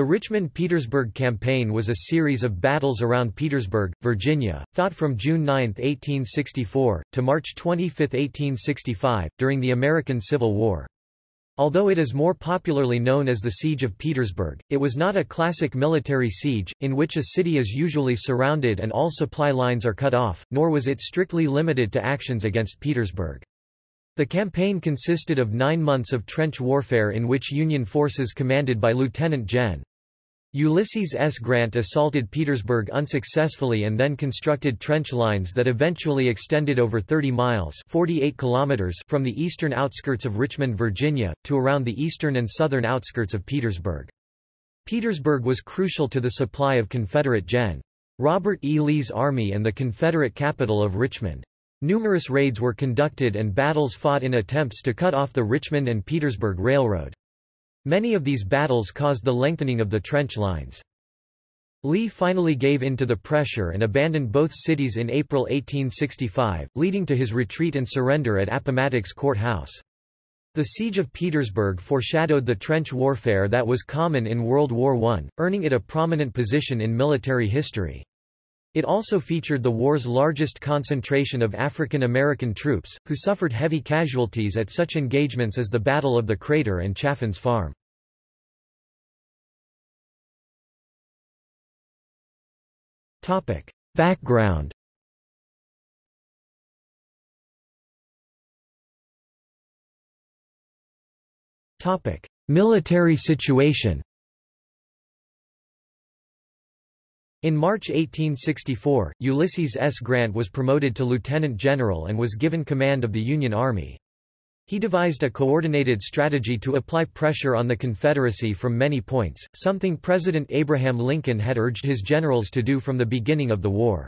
The Richmond-Petersburg Campaign was a series of battles around Petersburg, Virginia, fought from June 9, 1864, to March 25, 1865, during the American Civil War. Although it is more popularly known as the Siege of Petersburg, it was not a classic military siege, in which a city is usually surrounded and all supply lines are cut off, nor was it strictly limited to actions against Petersburg. The campaign consisted of nine months of trench warfare in which Union forces commanded by Lieutenant Gen. Ulysses S. Grant assaulted Petersburg unsuccessfully and then constructed trench lines that eventually extended over 30 miles 48 kilometers from the eastern outskirts of Richmond, Virginia, to around the eastern and southern outskirts of Petersburg. Petersburg was crucial to the supply of Confederate Gen. Robert E. Lee's army and the Confederate capital of Richmond. Numerous raids were conducted and battles fought in attempts to cut off the Richmond and Petersburg Railroad. Many of these battles caused the lengthening of the trench lines. Lee finally gave in to the pressure and abandoned both cities in April 1865, leading to his retreat and surrender at Appomattox Court House. The Siege of Petersburg foreshadowed the trench warfare that was common in World War I, earning it a prominent position in military history. It also featured the war's largest concentration of African American troops, who suffered heavy casualties at such engagements as the Battle of the Crater and Chaffin's Farm. Background Military situation In March 1864, Ulysses S. Grant was promoted to lieutenant general and was given command of the Union Army. He devised a coordinated strategy to apply pressure on the Confederacy from many points, something President Abraham Lincoln had urged his generals to do from the beginning of the war.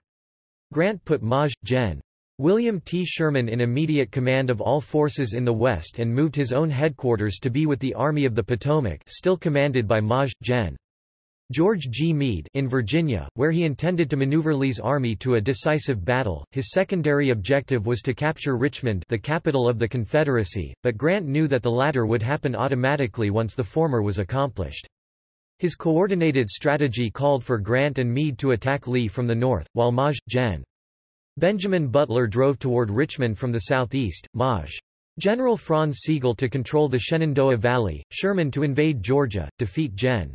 Grant put Maj. Gen. William T. Sherman in immediate command of all forces in the West and moved his own headquarters to be with the Army of the Potomac still commanded by Maj. Gen. George G. Meade in Virginia, where he intended to maneuver Lee's army to a decisive battle. His secondary objective was to capture Richmond, the capital of the Confederacy, but Grant knew that the latter would happen automatically once the former was accomplished. His coordinated strategy called for Grant and Meade to attack Lee from the north, while Maj. Gen. Benjamin Butler drove toward Richmond from the southeast, Maj. General Franz Sigel to control the Shenandoah Valley, Sherman to invade Georgia, defeat Gen.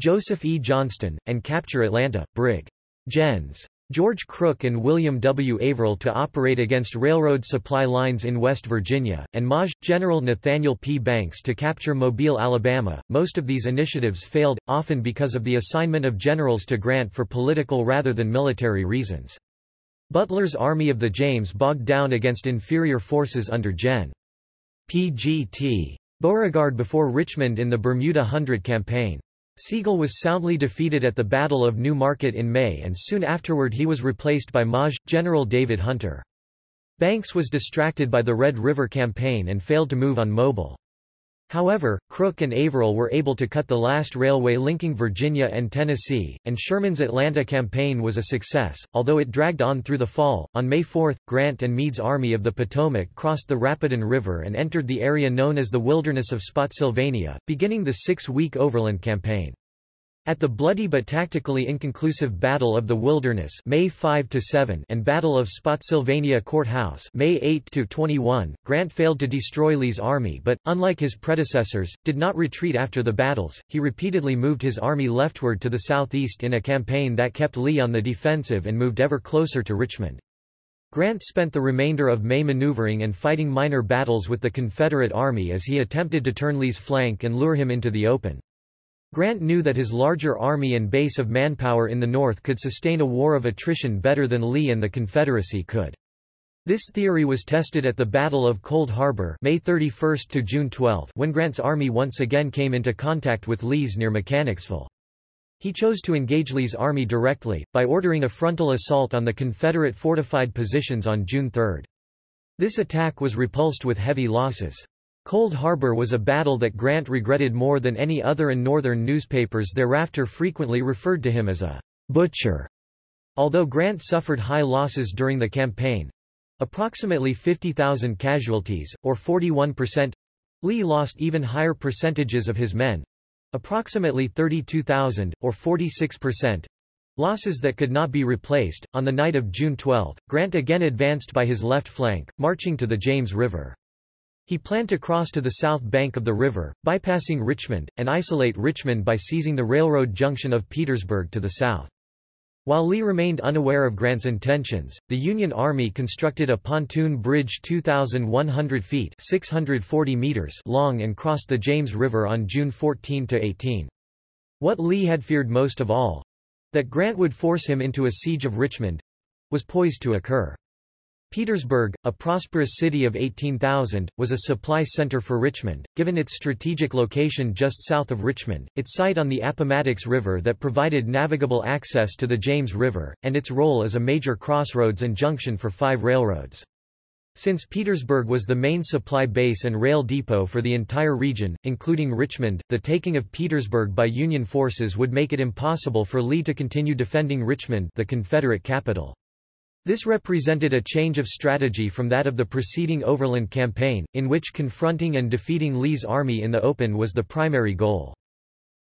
Joseph E. Johnston, and capture Atlanta, Brig. Gens. George Crook and William W. Averell to operate against railroad supply lines in West Virginia, and Maj. General Nathaniel P. Banks to capture Mobile, Alabama. Most of these initiatives failed, often because of the assignment of generals to Grant for political rather than military reasons. Butler's Army of the James bogged down against inferior forces under Gen. P. G. T. Beauregard before Richmond in the Bermuda Hundred Campaign. Sigel was soundly defeated at the Battle of New Market in May and soon afterward he was replaced by Maj. General David Hunter. Banks was distracted by the Red River Campaign and failed to move on Mobile. However, Crook and Averell were able to cut the last railway linking Virginia and Tennessee, and Sherman's Atlanta campaign was a success, although it dragged on through the fall. On May 4, Grant and Meade's Army of the Potomac crossed the Rapidan River and entered the area known as the Wilderness of Spotsylvania, beginning the six-week overland campaign. At the bloody but tactically inconclusive Battle of the Wilderness May 5 and Battle of Spotsylvania Courthouse May 8 Grant failed to destroy Lee's army but, unlike his predecessors, did not retreat after the battles, he repeatedly moved his army leftward to the southeast in a campaign that kept Lee on the defensive and moved ever closer to Richmond. Grant spent the remainder of May maneuvering and fighting minor battles with the Confederate Army as he attempted to turn Lee's flank and lure him into the open. Grant knew that his larger army and base of manpower in the North could sustain a war of attrition better than Lee and the Confederacy could. This theory was tested at the Battle of Cold Harbor May 31 to June 12 when Grant's army once again came into contact with Lee's near Mechanicsville. He chose to engage Lee's army directly, by ordering a frontal assault on the Confederate fortified positions on June 3. This attack was repulsed with heavy losses. Cold Harbor was a battle that Grant regretted more than any other and Northern newspapers thereafter frequently referred to him as a butcher. Although Grant suffered high losses during the campaign—approximately 50,000 casualties, or 41%—Lee lost even higher percentages of his men, approximately 32,000, or 46%, losses that could not be replaced. On the night of June 12, Grant again advanced by his left flank, marching to the James River. He planned to cross to the south bank of the river, bypassing Richmond, and isolate Richmond by seizing the railroad junction of Petersburg to the south. While Lee remained unaware of Grant's intentions, the Union Army constructed a pontoon bridge 2,100 feet 640 meters long and crossed the James River on June 14–18. What Lee had feared most of all—that Grant would force him into a siege of Richmond—was poised to occur. Petersburg, a prosperous city of 18,000, was a supply center for Richmond, given its strategic location just south of Richmond, its site on the Appomattox River that provided navigable access to the James River, and its role as a major crossroads and junction for five railroads. Since Petersburg was the main supply base and rail depot for the entire region, including Richmond, the taking of Petersburg by Union forces would make it impossible for Lee to continue defending Richmond the Confederate capital. This represented a change of strategy from that of the preceding Overland Campaign, in which confronting and defeating Lee's army in the open was the primary goal.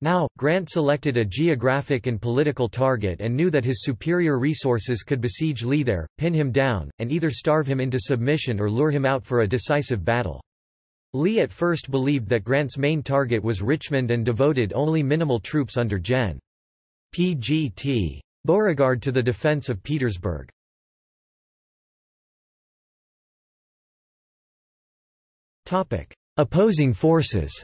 Now, Grant selected a geographic and political target and knew that his superior resources could besiege Lee there, pin him down, and either starve him into submission or lure him out for a decisive battle. Lee at first believed that Grant's main target was Richmond and devoted only minimal troops under Gen. P.G.T. Beauregard to the defense of Petersburg. Opposing forces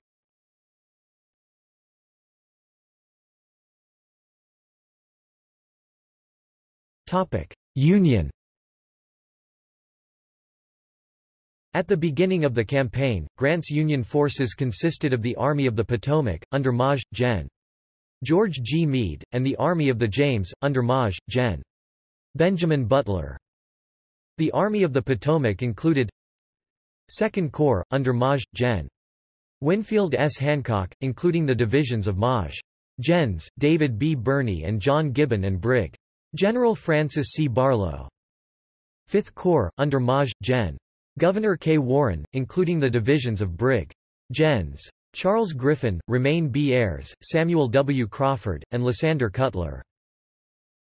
Topic: Union At the beginning of the campaign, Grant's Union forces consisted of the Army of the Potomac, under Maj. Gen. George G. Meade, and the Army of the James, under Maj. Gen. Benjamin Butler. The Army of the Potomac included Second Corps, under Maj. Gen. Winfield S. Hancock, including the divisions of Maj. Gens, David B. Birney and John Gibbon and Brig. General Francis C. Barlow. Fifth Corps, under Maj. Gen. Gouverneur K. Warren, including the divisions of Brig. Gens. Charles Griffin, Romeyn B. Ayres, Samuel W. Crawford, and Lysander Cutler.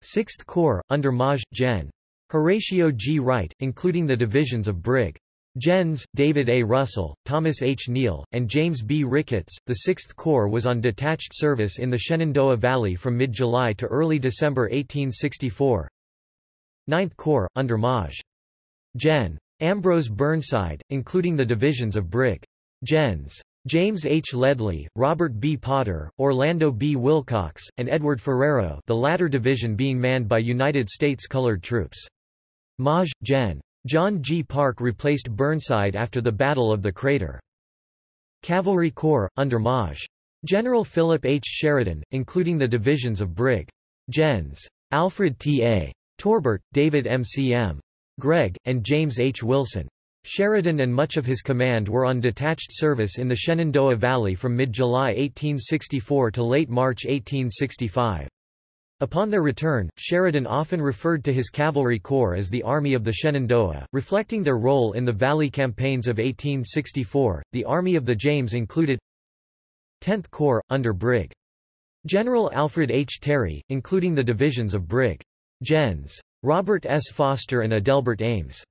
Sixth Corps, under Maj. Gen. Horatio G. Wright, including the divisions of Brig. Gens, David A. Russell, Thomas H. Neill, and James B. Ricketts. The 6th Corps was on detached service in the Shenandoah Valley from mid-July to early December 1864. 9th Corps, under Maj. Gen. Ambrose Burnside, including the divisions of Brig. Gens. James H. Ledlie, Robert B. Potter, Orlando B. Willcox, and Edward Ferrero the latter division being manned by United States colored troops. Maj. Gen. John G. Parke replaced Burnside after the Battle of the Crater. Cavalry Corps, under Maj. General Philip H. Sheridan, including the divisions of Brig. Gens. Alfred T. A. Torbert, David M. C. M. Gregg, and James H. Wilson. Sheridan and much of his command were on detached service in the Shenandoah Valley from mid-July 1864 to late March 1865. Upon their return, Sheridan often referred to his cavalry corps as the Army of the Shenandoah, reflecting their role in the Valley campaigns of 1864. The Army of the James included 10th Corps, under Brig. General Alfred H. Terry, including the divisions of Brig. Gens. Robert S. Foster and Adelbert Ames.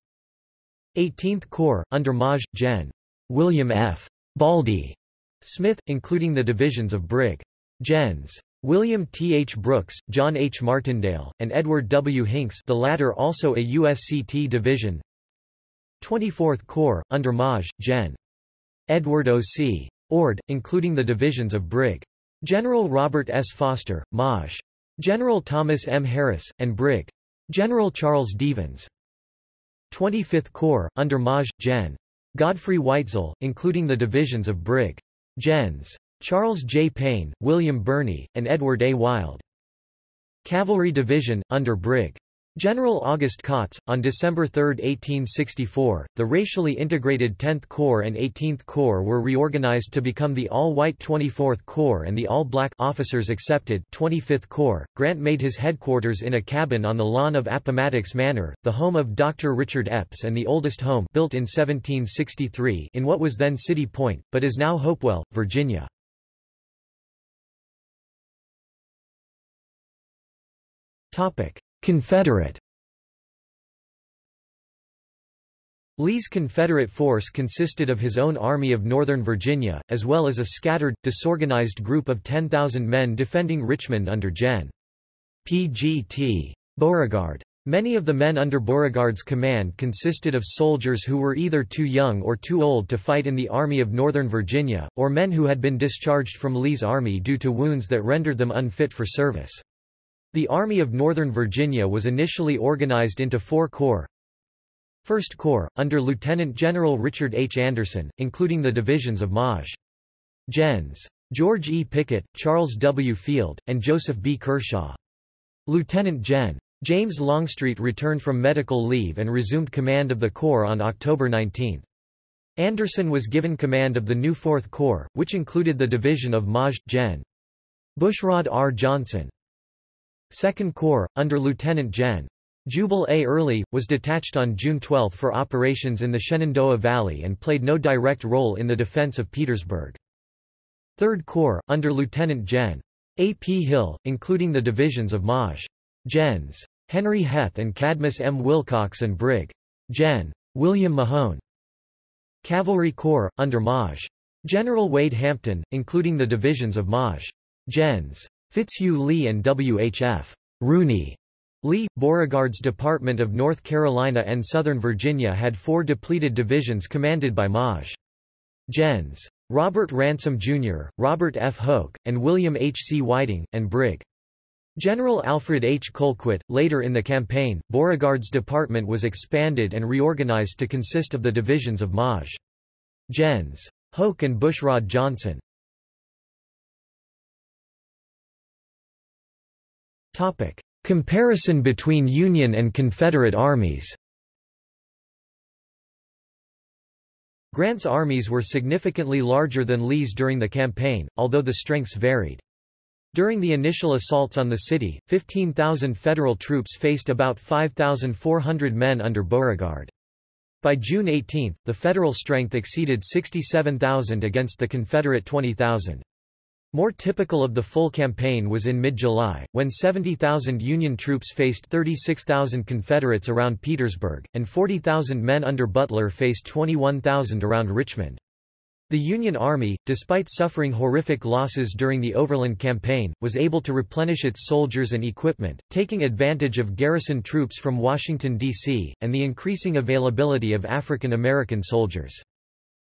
18th Corps, under Maj. Gen. William F. Baldy Smith, including the divisions of Brig. Gens. William T. H. Brooks, John H. Martindale, and Edward W. Hinks the latter also a USCT division 24th Corps, under Maj. Gen. Edward O. C. Ord, including the divisions of Brig. General Robert S. Foster, Maj. General Thomas M. Harris, and Brig. General Charles Devens. 25th Corps, under Maj. Gen. Godfrey Weitzel, including the divisions of Brig. Gens. Charles J. Payne, William Birney, and Edward A. Wild. Cavalry Division, under Brig. General August Kautz, on December 3, 1864, the racially integrated 10th Corps and 18th Corps were reorganized to become the all-white 24th Corps and the all-black officers accepted 25th Corps. Grant made his headquarters in a cabin on the lawn of Appomattox Manor, the home of Dr. Richard Epps and the oldest home built in 1763 in what was then City Point, but is now Hopewell, Virginia. Confederate Lee's Confederate force consisted of his own Army of Northern Virginia, as well as a scattered, disorganized group of 10,000 men defending Richmond under Gen. P.G.T. Beauregard. Many of the men under Beauregard's command consisted of soldiers who were either too young or too old to fight in the Army of Northern Virginia, or men who had been discharged from Lee's army due to wounds that rendered them unfit for service. The Army of Northern Virginia was initially organized into four corps. First Corps, under Lieutenant General Richard H. Anderson, including the divisions of Maj. Gens. George E. Pickett, Charles W. Field, and Joseph B. Kershaw. Lieutenant Gen. James Longstreet returned from medical leave and resumed command of the Corps on October 19. Anderson was given command of the new Fourth Corps, which included the division of Maj. Gen. Bushrod R. Johnson. Second Corps, under Lieutenant Gen. Jubal A. Early, was detached on June 12 for operations in the Shenandoah Valley and played no direct role in the defense of Petersburg. Third Corps, under Lieutenant Gen. A. P. Hill, including the divisions of Maj. Gens. Henry Heth and Cadmus M. Wilcox and Brig. Gen. William Mahone. Cavalry Corps, under Maj. General Wade Hampton, including the divisions of Maj. Gens. Fitzhugh Lee and W. H. F. Rooney. Lee, Beauregard's Department of North Carolina and Southern Virginia had four depleted divisions commanded by Maj. Gens. Robert Ransom Jr., Robert F. Hoke, and William H. C. Whiting, and Brig. General Alfred H. Colquitt. Later in the campaign, Beauregard's department was expanded and reorganized to consist of the divisions of Maj. Gens. Hoke and Bushrod Johnson. Topic. Comparison between Union and Confederate armies Grant's armies were significantly larger than Lee's during the campaign, although the strengths varied. During the initial assaults on the city, 15,000 Federal troops faced about 5,400 men under Beauregard. By June 18, the Federal strength exceeded 67,000 against the Confederate 20,000. More typical of the full campaign was in mid-July, when 70,000 Union troops faced 36,000 Confederates around Petersburg, and 40,000 men under Butler faced 21,000 around Richmond. The Union Army, despite suffering horrific losses during the Overland Campaign, was able to replenish its soldiers and equipment, taking advantage of garrison troops from Washington, D.C., and the increasing availability of African American soldiers.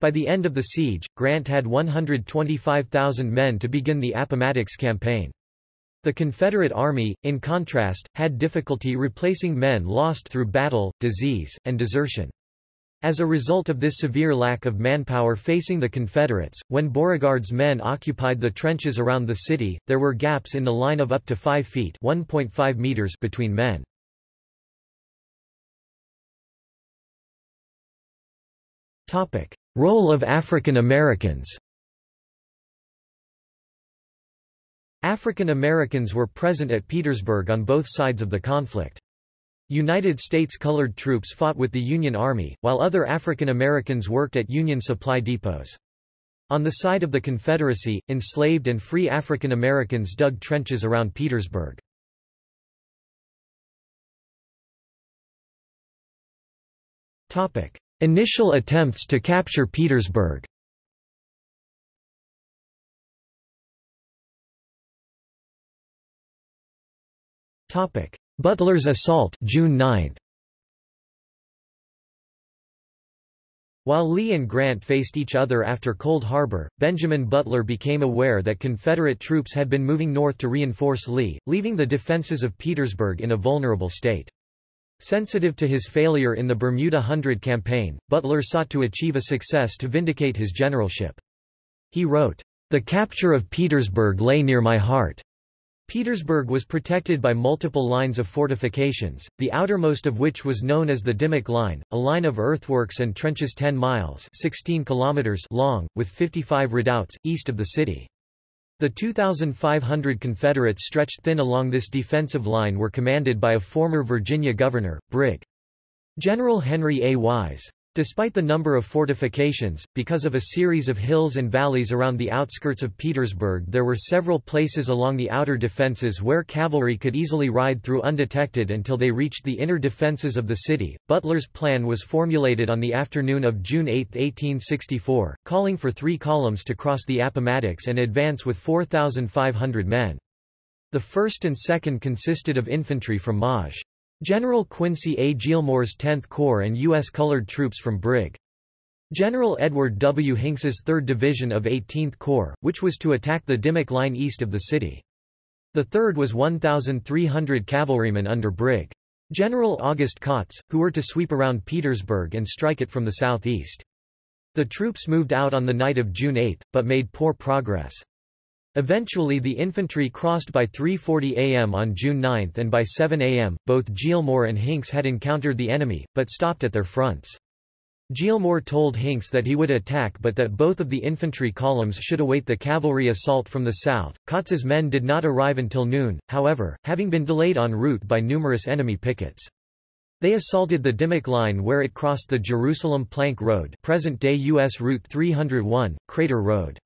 By the end of the siege, Grant had 125,000 men to begin the Appomattox Campaign. The Confederate Army, in contrast, had difficulty replacing men lost through battle, disease, and desertion. As a result of this severe lack of manpower facing the Confederates, when Beauregard's men occupied the trenches around the city, there were gaps in the line of up to 5 feet meters between men. Role of African Americans African Americans were present at Petersburg on both sides of the conflict. United States colored troops fought with the Union Army, while other African Americans worked at Union supply depots. On the side of the Confederacy, enslaved and free African Americans dug trenches around Petersburg. Initial attempts to capture Petersburg Topic: Butler's assault June 9. While Lee and Grant faced each other after Cold Harbor, Benjamin Butler became aware that Confederate troops had been moving north to reinforce Lee, leaving the defenses of Petersburg in a vulnerable state. Sensitive to his failure in the Bermuda Hundred campaign, Butler sought to achieve a success to vindicate his generalship. He wrote, "...the capture of Petersburg lay near my heart. Petersburg was protected by multiple lines of fortifications, the outermost of which was known as the Dimmock Line, a line of earthworks and trenches 10 miles 16 kilometers long, with 55 redoubts, east of the city. The 2,500 Confederates stretched thin along this defensive line were commanded by a former Virginia governor, Brig. General Henry A. Wise. Despite the number of fortifications, because of a series of hills and valleys around the outskirts of Petersburg there were several places along the outer defences where cavalry could easily ride through undetected until they reached the inner defences of the city. Butler's plan was formulated on the afternoon of June 8, 1864, calling for three columns to cross the Appomattox and advance with 4,500 men. The first and second consisted of infantry from Maj. General Quincy A. Gillmore's 10th Corps and U.S. colored troops from Brig. General Edward W. Hinks's 3rd Division of 18th Corps, which was to attack the Dimmock Line east of the city. The 3rd was 1,300 cavalrymen under Brig. General August Kautz, who were to sweep around Petersburg and strike it from the southeast. The troops moved out on the night of June 8, but made poor progress. Eventually the infantry crossed by 3.40 am on June 9 and by 7 am, both Gillmore and Hinks had encountered the enemy, but stopped at their fronts. Gillmore told Hinks that he would attack but that both of the infantry columns should await the cavalry assault from the south. Kautz's men did not arrive until noon, however, having been delayed en route by numerous enemy pickets. They assaulted the Dimmock Line where it crossed the Jerusalem Plank Road present-day U.S. Route 301, Crater Road.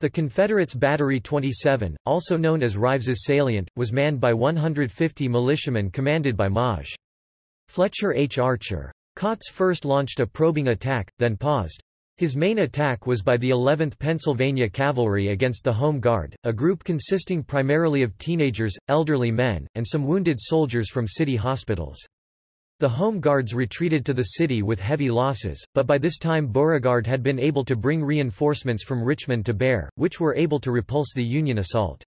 The Confederates' Battery 27, also known as Rives's Salient, was manned by 150 militiamen commanded by Maj. Fletcher H. Archer. Kautz first launched a probing attack, then paused. His main attack was by the 11th Pennsylvania Cavalry against the Home Guard, a group consisting primarily of teenagers, elderly men, and some wounded soldiers from city hospitals. The Home Guards retreated to the city with heavy losses, but by this time Beauregard had been able to bring reinforcements from Richmond to bear, which were able to repulse the Union assault.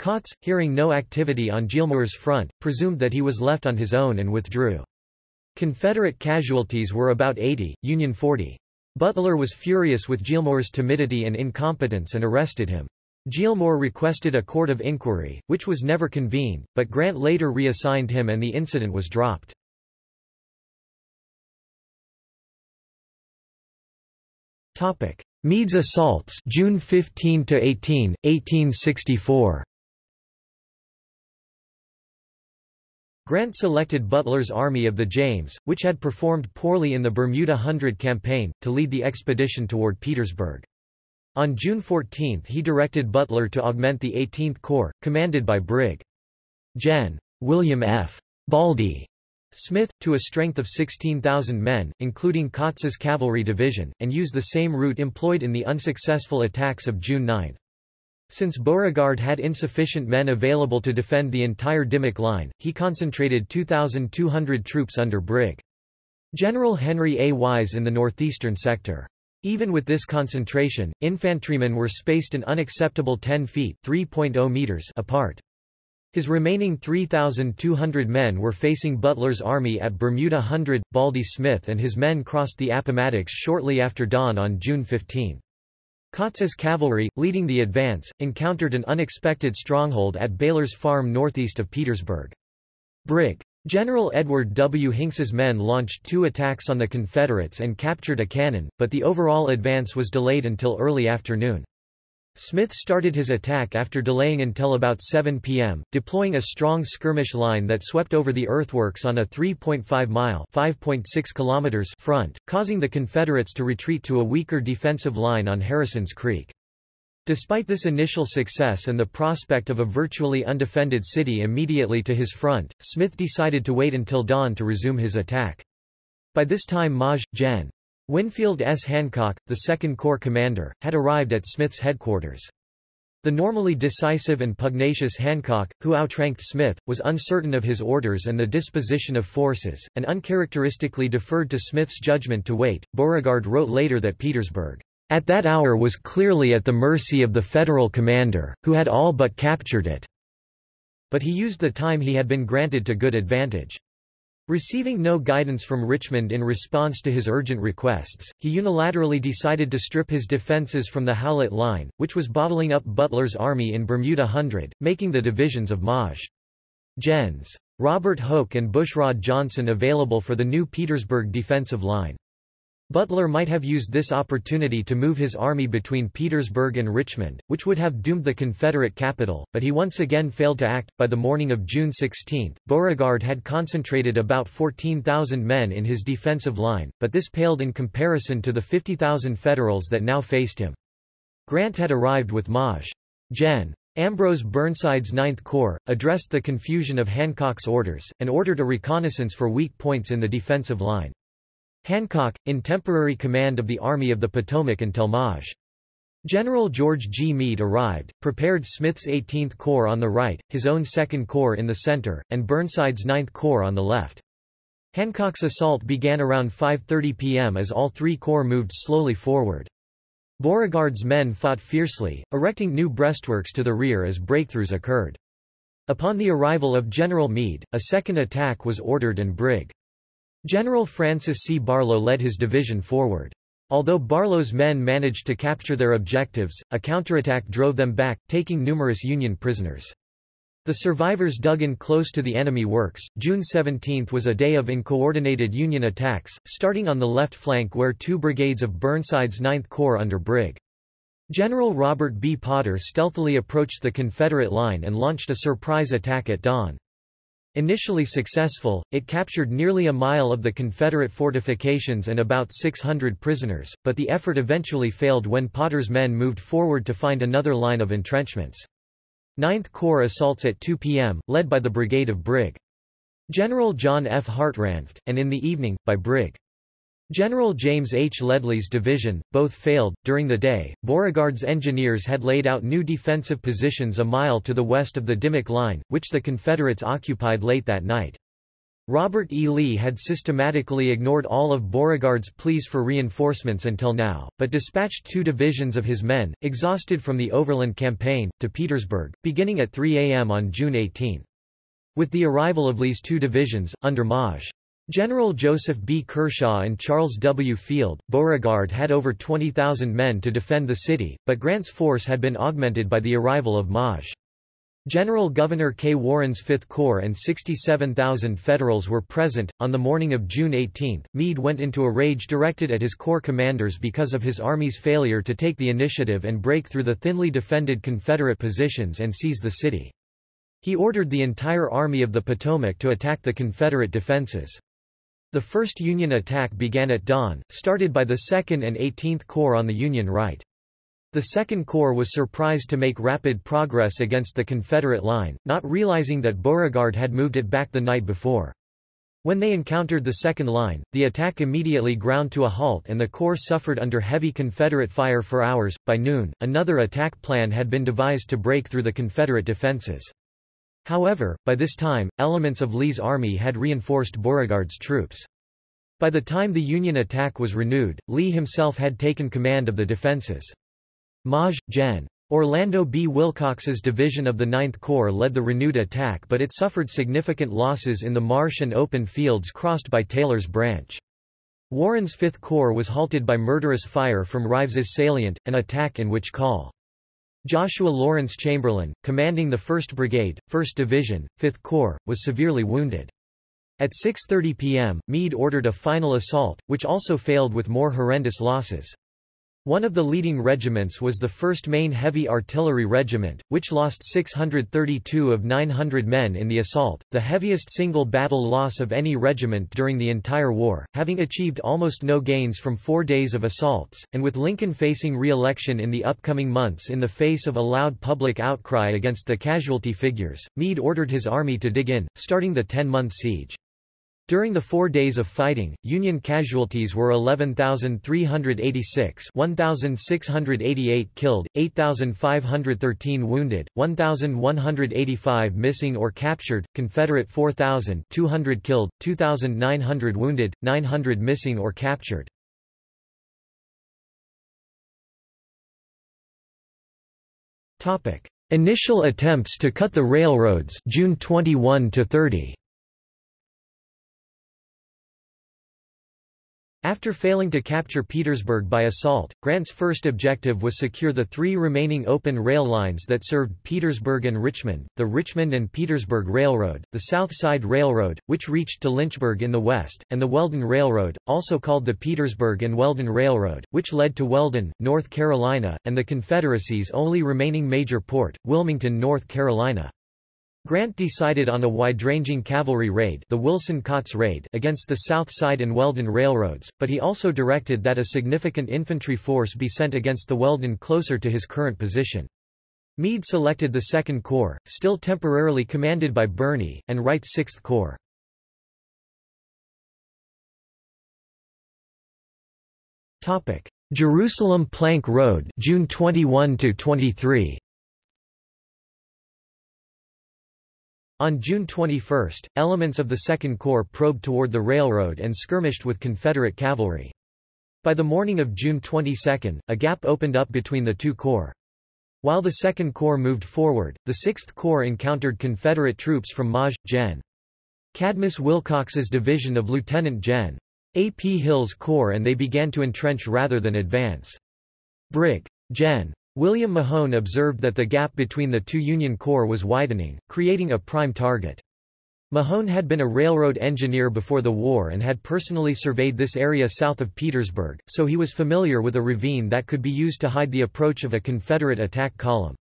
Kautz, hearing no activity on Gillmore's front, presumed that he was left on his own and withdrew. Confederate casualties were about 80, Union 40. Butler was furious with Gillmore's timidity and incompetence and arrested him. Gillmore requested a court of inquiry, which was never convened, but Grant later reassigned him and the incident was dropped. Topic: Meade's assaults, June 15 to 18, 1864. Grant selected Butler's Army of the James, which had performed poorly in the Bermuda Hundred campaign, to lead the expedition toward Petersburg. On June 14 he directed Butler to augment the 18th Corps, commanded by Brig. Gen. William F. Baldy, Smith, to a strength of 16,000 men, including Kautz's cavalry division, and use the same route employed in the unsuccessful attacks of June 9. Since Beauregard had insufficient men available to defend the entire Dimmock line, he concentrated 2,200 troops under Brig. General Henry A. Wise in the northeastern sector. Even with this concentration, infantrymen were spaced an unacceptable 10 feet oh meters apart. His remaining 3,200 men were facing Butler's army at Bermuda Hundred. Baldy Smith and his men crossed the Appomattox shortly after dawn on June 15. Kautz's cavalry, leading the advance, encountered an unexpected stronghold at Baylor's Farm northeast of Petersburg. Brig. General Edward W. Hinks's men launched two attacks on the Confederates and captured a cannon, but the overall advance was delayed until early afternoon. Smith started his attack after delaying until about 7 p.m., deploying a strong skirmish line that swept over the earthworks on a 3.5-mile (5.6 front, causing the Confederates to retreat to a weaker defensive line on Harrison's Creek. Despite this initial success and the prospect of a virtually undefended city immediately to his front, Smith decided to wait until dawn to resume his attack. By this time Maj. Gen. Winfield S. Hancock, the Second Corps commander, had arrived at Smith's headquarters. The normally decisive and pugnacious Hancock, who outranked Smith, was uncertain of his orders and the disposition of forces, and uncharacteristically deferred to Smith's judgment to wait. Beauregard wrote later that Petersburg, at that hour was clearly at the mercy of the Federal commander, who had all but captured it. But he used the time he had been granted to good advantage. Receiving no guidance from Richmond in response to his urgent requests, he unilaterally decided to strip his defenses from the Howlett Line, which was bottling up Butler's army in Bermuda Hundred, making the divisions of Maj. Gens. Robert Hoke and Bushrod Johnson available for the new Petersburg defensive line. Butler might have used this opportunity to move his army between Petersburg and Richmond, which would have doomed the Confederate capital, but he once again failed to act. By the morning of June 16, Beauregard had concentrated about 14,000 men in his defensive line, but this paled in comparison to the 50,000 Federals that now faced him. Grant had arrived with Maj. Gen. Ambrose Burnside's Ninth Corps, addressed the confusion of Hancock's orders, and ordered a reconnaissance for weak points in the defensive line. Hancock, in temporary command of the Army of the Potomac until Maj. General George G. Meade arrived, prepared Smith's 18th Corps on the right, his own 2nd Corps in the center, and Burnside's 9th Corps on the left. Hancock's assault began around 5.30 p.m. as all three corps moved slowly forward. Beauregard's men fought fiercely, erecting new breastworks to the rear as breakthroughs occurred. Upon the arrival of General Meade, a second attack was ordered and Brig. General Francis C. Barlow led his division forward. Although Barlow's men managed to capture their objectives, a counterattack drove them back, taking numerous Union prisoners. The survivors dug in close to the enemy works. June 17 was a day of uncoordinated Union attacks, starting on the left flank where two brigades of Burnside's 9th Corps under Brig. General Robert B. Potter stealthily approached the Confederate line and launched a surprise attack at dawn. Initially successful, it captured nearly a mile of the Confederate fortifications and about 600 prisoners, but the effort eventually failed when Potter's men moved forward to find another line of entrenchments. Ninth Corps assaults at 2 p.m., led by the brigade of Brig. General John F. Hartranft, and in the evening, by Brig. General James H. Ledlie's division, both failed. During the day, Beauregard's engineers had laid out new defensive positions a mile to the west of the Dimmock Line, which the Confederates occupied late that night. Robert E. Lee had systematically ignored all of Beauregard's pleas for reinforcements until now, but dispatched two divisions of his men, exhausted from the overland campaign, to Petersburg, beginning at 3 a.m. on June 18. With the arrival of Lee's two divisions, under Maj. General Joseph B. Kershaw and Charles W. Field, Beauregard had over 20,000 men to defend the city, but Grant's force had been augmented by the arrival of Maj. General Gouverneur K. Warren's Fifth Corps and 67,000 Federals were present. On the morning of June 18, Meade went into a rage directed at his corps commanders because of his army's failure to take the initiative and break through the thinly defended Confederate positions and seize the city. He ordered the entire Army of the Potomac to attack the Confederate defenses. The first Union attack began at dawn, started by the 2nd and 18th Corps on the Union right. The 2nd Corps was surprised to make rapid progress against the Confederate line, not realizing that Beauregard had moved it back the night before. When they encountered the second line, the attack immediately ground to a halt and the Corps suffered under heavy Confederate fire for hours. By noon, another attack plan had been devised to break through the Confederate defenses. However, by this time, elements of Lee's army had reinforced Beauregard's troops. By the time the Union attack was renewed, Lee himself had taken command of the defenses. Maj. Gen. Orlando B. Willcox's division of the Ninth Corps led the renewed attack but it suffered significant losses in the marsh and open fields crossed by Taylor's branch. Warren's Fifth Corps was halted by murderous fire from Rives's salient, an attack in which Col. Joshua Lawrence Chamberlain, commanding the 1st Brigade, 1st Division, 5th Corps, was severely wounded. At 6.30 p.m., Meade ordered a final assault, which also failed with more horrendous losses. One of the leading regiments was the 1st Maine Heavy Artillery Regiment, which lost 632 of 900 men in the assault, the heaviest single battle loss of any regiment during the entire war, having achieved almost no gains from four days of assaults, and with Lincoln facing re-election in the upcoming months in the face of a loud public outcry against the casualty figures, Meade ordered his army to dig in, starting the 10-month siege. During the four days of fighting, Union casualties were 11,386 1,688 killed, 8,513 wounded, 1,185 missing or captured, Confederate 4,200 killed, 2,900 wounded, 900 missing or captured. Initial attempts to cut the railroads June 21 to 30. After failing to capture Petersburg by assault, Grant's first objective was secure the three remaining open rail lines that served Petersburg and Richmond, the Richmond and Petersburg Railroad, the South Side Railroad, which reached to Lynchburg in the west, and the Weldon Railroad, also called the Petersburg and Weldon Railroad, which led to Weldon, North Carolina, and the Confederacy's only remaining major port, Wilmington, North Carolina. Grant decided on a wide-ranging cavalry raid, the Wilson-Kautz raid against the South Side and Weldon railroads, but he also directed that a significant infantry force be sent against the Weldon closer to his current position. Meade selected the Second Corps, still temporarily commanded by Birney, and Wright's Sixth Corps. Jerusalem Plank Road June 21 23 On June 21, elements of the Second Corps probed toward the railroad and skirmished with Confederate cavalry. By the morning of June 22, a gap opened up between the two corps. While the Second Corps moved forward, the Sixth Corps encountered Confederate troops from Maj. Gen. Cadmus Wilcox's division of Lieutenant Gen. A. P. Hill's corps and they began to entrench rather than advance. Brig. Gen. William Mahone observed that the gap between the two Union Corps was widening, creating a prime target. Mahone had been a railroad engineer before the war and had personally surveyed this area south of Petersburg, so he was familiar with a ravine that could be used to hide the approach of a Confederate attack column.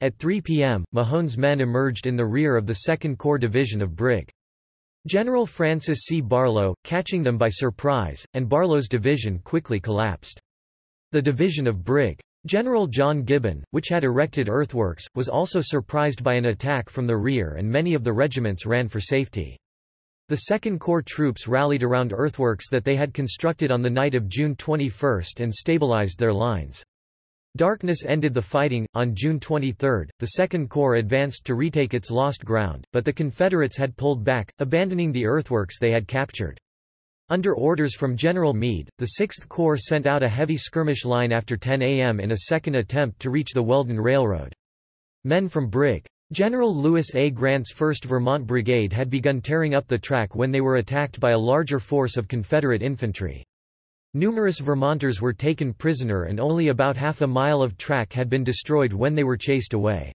At 3 p.m., Mahone's men emerged in the rear of the 2nd Corps Division of Brig. General Francis C. Barlow, catching them by surprise, and Barlow's division quickly collapsed. The division of Brig. General John Gibbon, which had erected earthworks, was also surprised by an attack from the rear and many of the regiments ran for safety. The Second Corps troops rallied around earthworks that they had constructed on the night of June 21 and stabilized their lines. Darkness ended the fighting. On June 23, the Second Corps advanced to retake its lost ground, but the Confederates had pulled back, abandoning the earthworks they had captured. Under orders from General Meade, the 6th Corps sent out a heavy skirmish line after 10 a.m. in a second attempt to reach the Weldon Railroad. Men from Brig. General Lewis A. Grant's 1st Vermont Brigade had begun tearing up the track when they were attacked by a larger force of Confederate infantry. Numerous Vermonters were taken prisoner and only about half a mile of track had been destroyed when they were chased away.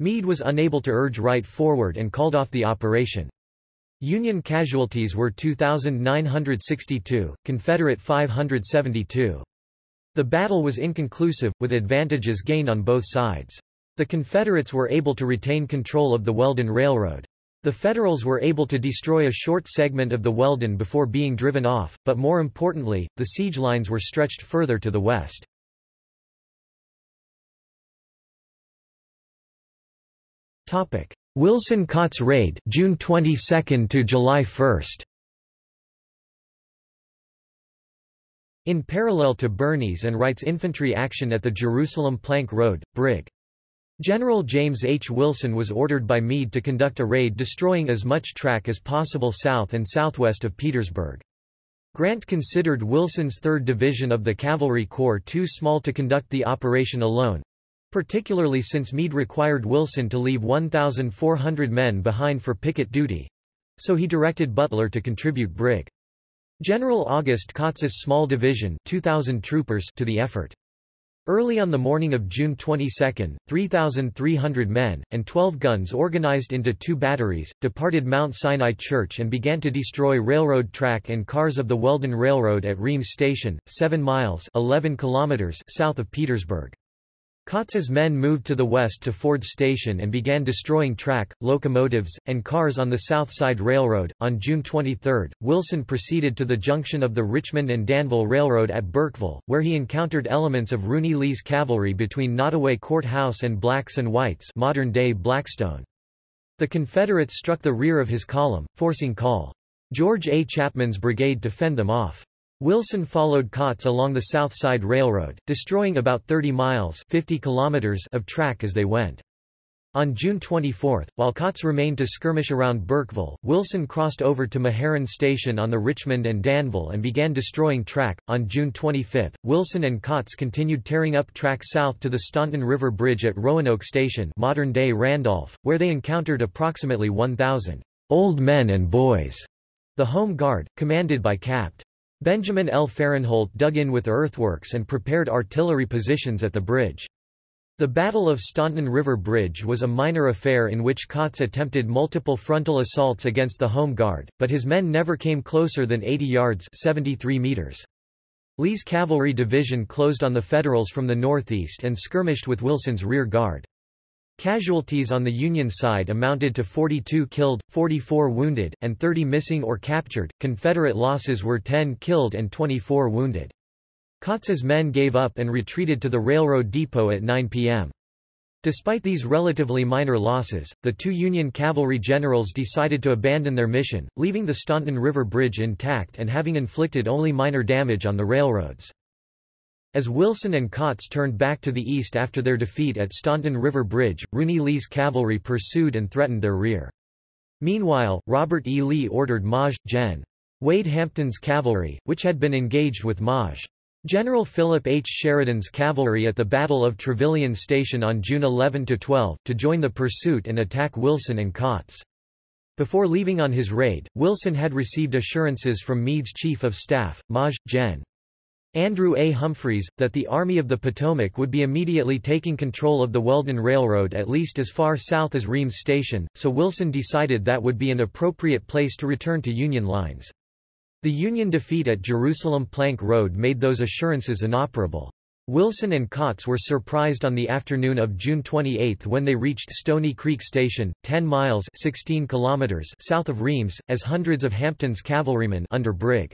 Meade was unable to urge Wright forward and called off the operation. Union casualties were 2,962, Confederate 572. The battle was inconclusive, with advantages gained on both sides. The Confederates were able to retain control of the Weldon Railroad. The Federals were able to destroy a short segment of the Weldon before being driven off, but more importantly, the siege lines were stretched further to the west. Topic: Wilson-Kautz raid June 22 to July 1. In parallel to Birney's and Wright's infantry action at the Jerusalem Plank Road, Brig. General James H. Wilson was ordered by Meade to conduct a raid destroying as much track as possible south and southwest of Petersburg. Grant considered Wilson's 3rd Division of the Cavalry Corps too small to conduct the operation alone, particularly since Meade required Wilson to leave 1,400 men behind for picket duty. So he directed Butler to contribute Brig. General August Kautz's small division 2,000 troopers to the effort. Early on the morning of June 22, 3,300 men, and 12 guns organized into two batteries, departed Mount Sinai Church and began to destroy railroad track and cars of the Weldon Railroad at Reams Station, 7 miles 11 kilometers south of Petersburg. Kautz's men moved to the west to Ford Station and began destroying track, locomotives, and cars on the South Side Railroad. On June 23, Wilson proceeded to the junction of the Richmond and Danville Railroad at Burkeville, where he encountered elements of Rooney Lee's cavalry between Nottoway Courthouse and Blacks and Whites modern-day Blackstone. The Confederates struck the rear of his column, forcing Col. George A. Chapman's brigade to fend them off. Wilson followed Kautz along the South Side Railroad, destroying about 30 miles 50 kilometers of track as they went. On June 24, while Kautz remained to skirmish around Burkeville, Wilson crossed over to Meherrin Station on the Richmond and Danville and began destroying track. On June 25, Wilson and Kautz continued tearing up track south to the Staunton River Bridge at Roanoke Station, modern-day Randolph, where they encountered approximately 1,000 old men and boys, the Home Guard, commanded by Capt. Benjamin L. Farinholt dug in with earthworks and prepared artillery positions at the bridge. The Battle of Staunton River Bridge was a minor affair in which Kautz attempted multiple frontal assaults against the Home Guard, but his men never came closer than 80 yards 73 meters. Lee's cavalry division closed on the Federals from the northeast and skirmished with Wilson's rear guard. Casualties on the Union side amounted to 42 killed, 44 wounded, and 30 missing or captured. Confederate losses were 10 killed and 24 wounded. Kautz's men gave up and retreated to the railroad depot at 9 p.m. Despite these relatively minor losses, the two Union cavalry generals decided to abandon their mission, leaving the Staunton River Bridge intact and having inflicted only minor damage on the railroads. As Wilson and Kautz turned back to the east after their defeat at Staunton River Bridge, Rooney Lee's cavalry pursued and threatened their rear. Meanwhile, Robert E. Lee ordered Maj. Gen. Wade Hampton's cavalry, which had been engaged with Maj. General Philip H. Sheridan's cavalry at the Battle of Trevilian Station on June 11–12, to join the pursuit and attack Wilson and Kautz. Before leaving on his raid, Wilson had received assurances from Meade's chief of staff, Maj. Gen. Andrew A. Humphreys, that the Army of the Potomac would be immediately taking control of the Weldon Railroad at least as far south as Reams Station, so Wilson decided that would be an appropriate place to return to Union lines. The Union defeat at Jerusalem Plank Road made those assurances inoperable. Wilson and Kautz were surprised on the afternoon of June 28 when they reached Stony Creek Station, 10 miles 16 kilometers south of Reams, as hundreds of Hampton's cavalrymen under Brig.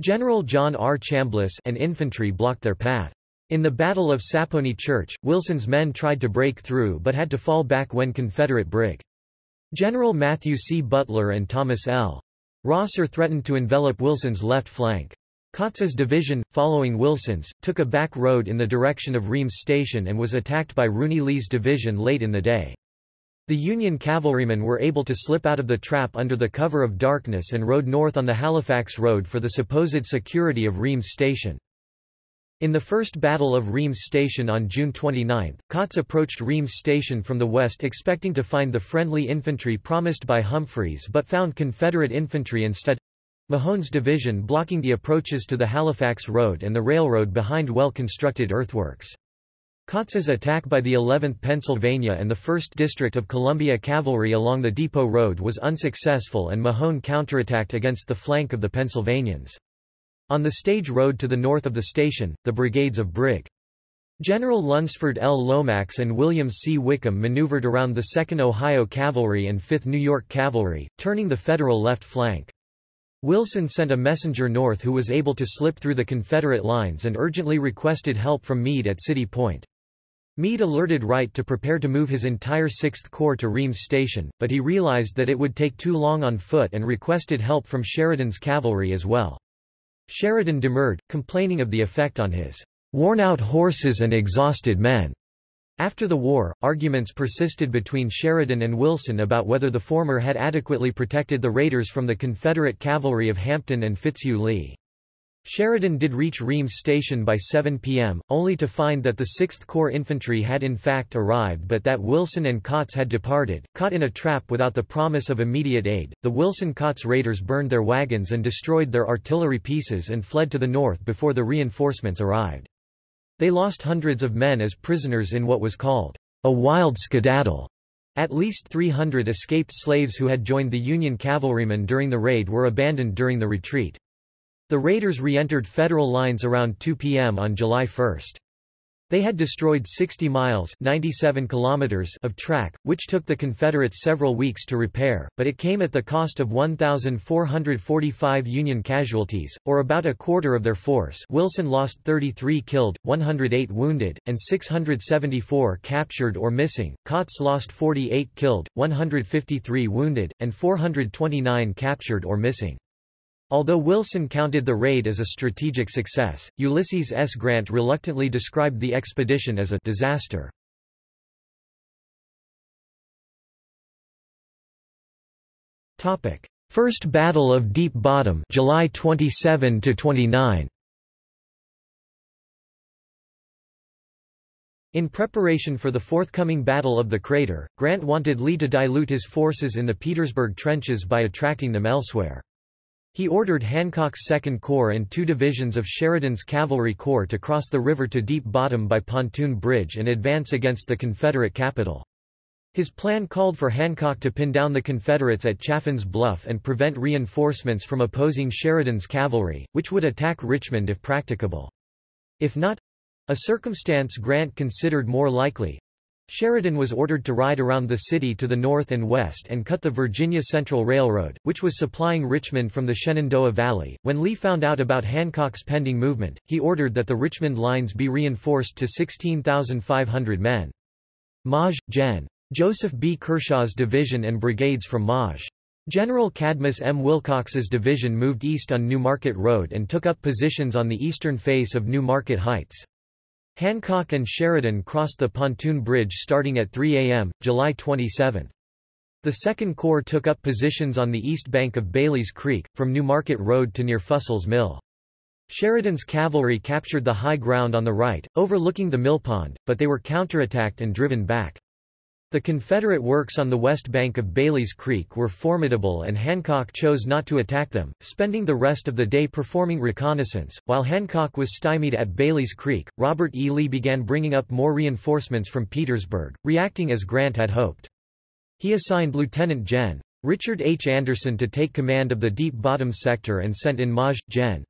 General John R. Chambliss and infantry blocked their path. In the Battle of Sappony Church, Wilson's men tried to break through but had to fall back when Confederate Brig. General Matthew C. Butler and Thomas L. Rosser threatened to envelop Wilson's left flank. Kautz's division, following Wilson's, took a back road in the direction of Reams Station and was attacked by Rooney Lee's division late in the day. The Union cavalrymen were able to slip out of the trap under the cover of darkness and rode north on the Halifax Road for the supposed security of Reams Station. In the First Battle of Reams Station on June 29, Kautz approached Reams Station from the west expecting to find the friendly infantry promised by Humphreys but found Confederate infantry instead. Mahone's division blocking the approaches to the Halifax Road and the railroad behind well-constructed earthworks. Kautz's attack by the 11th Pennsylvania and the 1st District of Columbia Cavalry along the Depot Road was unsuccessful and Mahone counterattacked against the flank of the Pennsylvanians. On the stage road to the north of the station, the brigades of Brig. General Lunsford L. Lomax and William C. Wickham maneuvered around the 2nd Ohio Cavalry and 5th New York Cavalry, turning the Federal left flank. Wilson sent a messenger north who was able to slip through the Confederate lines and urgently requested help from Meade at City Point. Meade alerted Wright to prepare to move his entire 6th Corps to Reams Station, but he realized that it would take too long on foot and requested help from Sheridan's cavalry as well. Sheridan demurred, complaining of the effect on his worn-out horses and exhausted men. After the war, arguments persisted between Sheridan and Wilson about whether the former had adequately protected the raiders from the Confederate cavalry of Hampton and Fitzhugh Lee. Sheridan did reach Reams Station by 7 p.m., only to find that the 6th Corps infantry had in fact arrived but that Wilson and Kautz had departed. Caught in a trap without the promise of immediate aid, the Wilson-Kautz raiders burned their wagons and destroyed their artillery pieces and fled to the north before the reinforcements arrived. They lost hundreds of men as prisoners in what was called a wild skedaddle. At least 300 escaped slaves who had joined the Union cavalrymen during the raid were abandoned during the retreat. The raiders re-entered federal lines around 2 p.m. on July 1. They had destroyed 60 miles 97 kilometers of track, which took the Confederates several weeks to repair, but it came at the cost of 1,445 Union casualties, or about a quarter of their force Wilson lost 33 killed, 108 wounded, and 674 captured or missing, Kautz lost 48 killed, 153 wounded, and 429 captured or missing. Although Wilson counted the raid as a strategic success, Ulysses S. Grant reluctantly described the expedition as a disaster. First Battle of Deep Bottom July 27 to 29 In preparation for the forthcoming Battle of the Crater, Grant wanted Lee to dilute his forces in the Petersburg trenches by attracting them elsewhere. He ordered Hancock's Second Corps and two divisions of Sheridan's Cavalry Corps to cross the river to Deep Bottom by pontoon bridge and advance against the Confederate capital. His plan called for Hancock to pin down the Confederates at Chaffin's Bluff and prevent reinforcements from opposing Sheridan's cavalry, which would attack Richmond if practicable. If not—a circumstance Grant considered more likely, Sheridan was ordered to ride around the city to the north and west and cut the Virginia Central Railroad, which was supplying Richmond from the Shenandoah Valley. When Lee found out about Hancock's pending movement, he ordered that the Richmond lines be reinforced to 16,500 men. Maj. Gen. Joseph B. Kershaw's division and brigades from Maj. General Cadmus M. Wilcox's division moved east on New Market Road and took up positions on the eastern face of New Market Heights. Hancock and Sheridan crossed the pontoon bridge starting at 3 a.m., July 27. The Second Corps took up positions on the east bank of Bailey's Creek, from New Market Road to near Fussell's Mill. Sheridan's cavalry captured the high ground on the right, overlooking the mill pond, but they were counterattacked and driven back. The Confederate works on the west bank of Bailey's Creek were formidable and Hancock chose not to attack them, spending the rest of the day performing reconnaissance. While Hancock was stymied at Bailey's Creek, Robert E. Lee began bringing up more reinforcements from Petersburg, reacting as Grant had hoped. He assigned Lieutenant Gen. Richard H. Anderson to take command of the Deep Bottom sector and sent in Maj. Gen.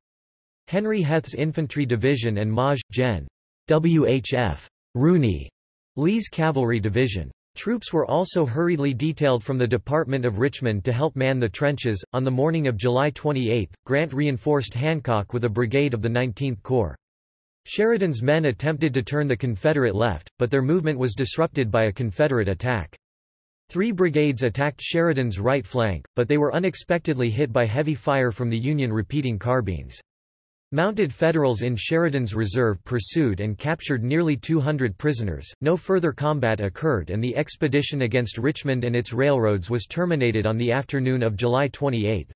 Henry Heth's infantry division and Maj. Gen. W. H. F. Rooney, Lee's cavalry division. Troops were also hurriedly detailed from the Department of Richmond to help man the trenches. On the morning of July 28, Grant reinforced Hancock with a brigade of the 19th Corps. Sheridan's men attempted to turn the Confederate left, but their movement was disrupted by a Confederate attack. Three brigades attacked Sheridan's right flank, but they were unexpectedly hit by heavy fire from the Union repeating carbines. Mounted Federals in Sheridan's reserve pursued and captured nearly 200 prisoners. No further combat occurred and the expedition against Richmond and its railroads was terminated on the afternoon of July 28.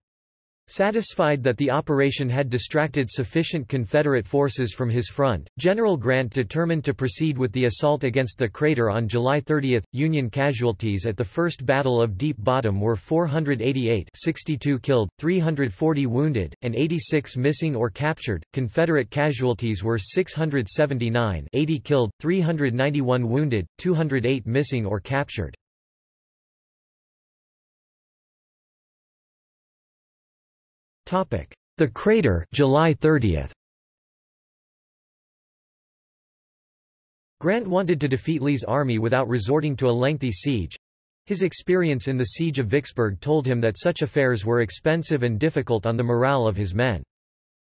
Satisfied that the operation had distracted sufficient Confederate forces from his front, General Grant determined to proceed with the assault against the crater on July 30. Union casualties at the First Battle of Deep Bottom were 488 62 killed, 340 wounded, and 86 missing or captured. Confederate casualties were 679 80 killed, 391 wounded, 208 missing or captured. The crater July 30. Grant wanted to defeat Lee's army without resorting to a lengthy siege. His experience in the siege of Vicksburg told him that such affairs were expensive and difficult on the morale of his men.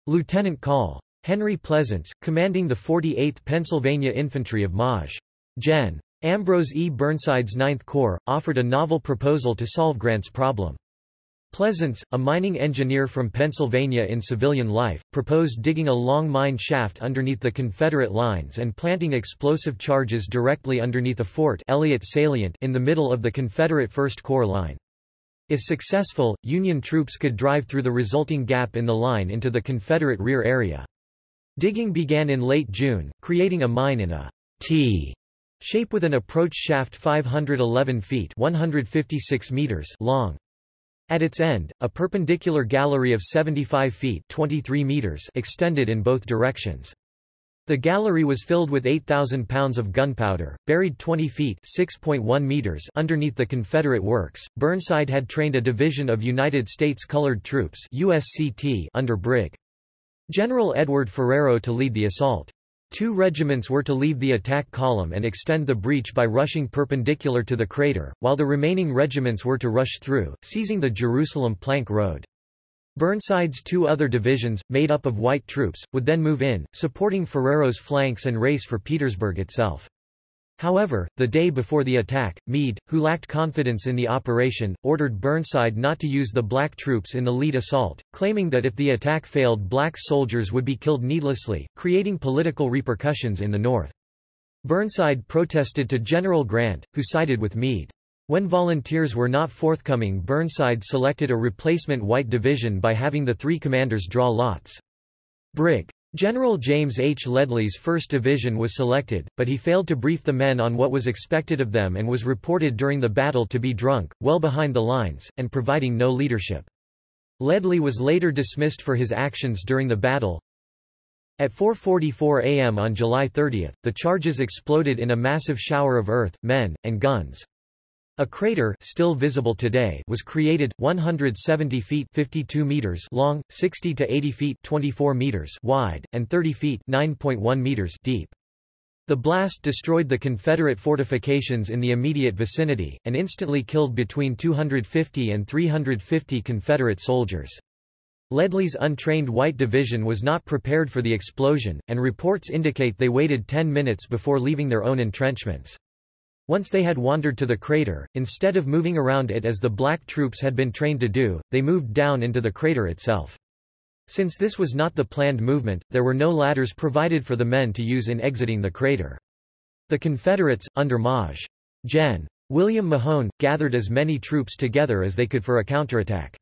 Lieutenant Col. Henry Pleasants, commanding the 48th Pennsylvania Infantry of Maj. Gen. Ambrose E. Burnside's Ninth Corps, offered a novel proposal to solve Grant's problem. Pleasants, a mining engineer from Pennsylvania in civilian life, proposed digging a long mine shaft underneath the Confederate lines and planting explosive charges directly underneath a fort Elliott Salient in the middle of the Confederate First Corps line. If successful, Union troops could drive through the resulting gap in the line into the Confederate rear area. Digging began in late June, creating a mine in a T shape with an approach shaft 511 feet 156 meters long. At its end, a perpendicular gallery of 75 feet 23 meters extended in both directions. The gallery was filled with 8,000 pounds of gunpowder, buried 20 feet (6.1 meters) underneath the Confederate works. Burnside had trained a division of United States Colored Troops (USCT) under Brig. General Edward Ferrero to lead the assault. Two regiments were to leave the attack column and extend the breach by rushing perpendicular to the crater, while the remaining regiments were to rush through, seizing the Jerusalem Plank Road. Burnside's two other divisions, made up of white troops, would then move in, supporting Ferrero's flanks and race for Petersburg itself. However, the day before the attack, Meade, who lacked confidence in the operation, ordered Burnside not to use the black troops in the lead assault, claiming that if the attack failed black soldiers would be killed needlessly, creating political repercussions in the North. Burnside protested to General Grant, who sided with Meade. When volunteers were not forthcoming Burnside selected a replacement white division by having the three commanders draw lots. Brig. General James H. Ledlie's 1st Division was selected, but he failed to brief the men on what was expected of them and was reported during the battle to be drunk, well behind the lines, and providing no leadership. Ledlie was later dismissed for his actions during the battle. At 4.44 am on July 30, the charges exploded in a massive shower of earth, men, and guns. A crater still visible today was created, 170 feet 52 meters long, 60 to 80 feet 24 meters wide, and 30 feet 9.1 meters deep. The blast destroyed the Confederate fortifications in the immediate vicinity, and instantly killed between 250 and 350 Confederate soldiers. Ledlie's untrained White Division was not prepared for the explosion, and reports indicate they waited 10 minutes before leaving their own entrenchments. Once they had wandered to the crater, instead of moving around it as the black troops had been trained to do, they moved down into the crater itself. Since this was not the planned movement, there were no ladders provided for the men to use in exiting the crater. The Confederates, under Maj. Gen. William Mahone, gathered as many troops together as they could for a counterattack.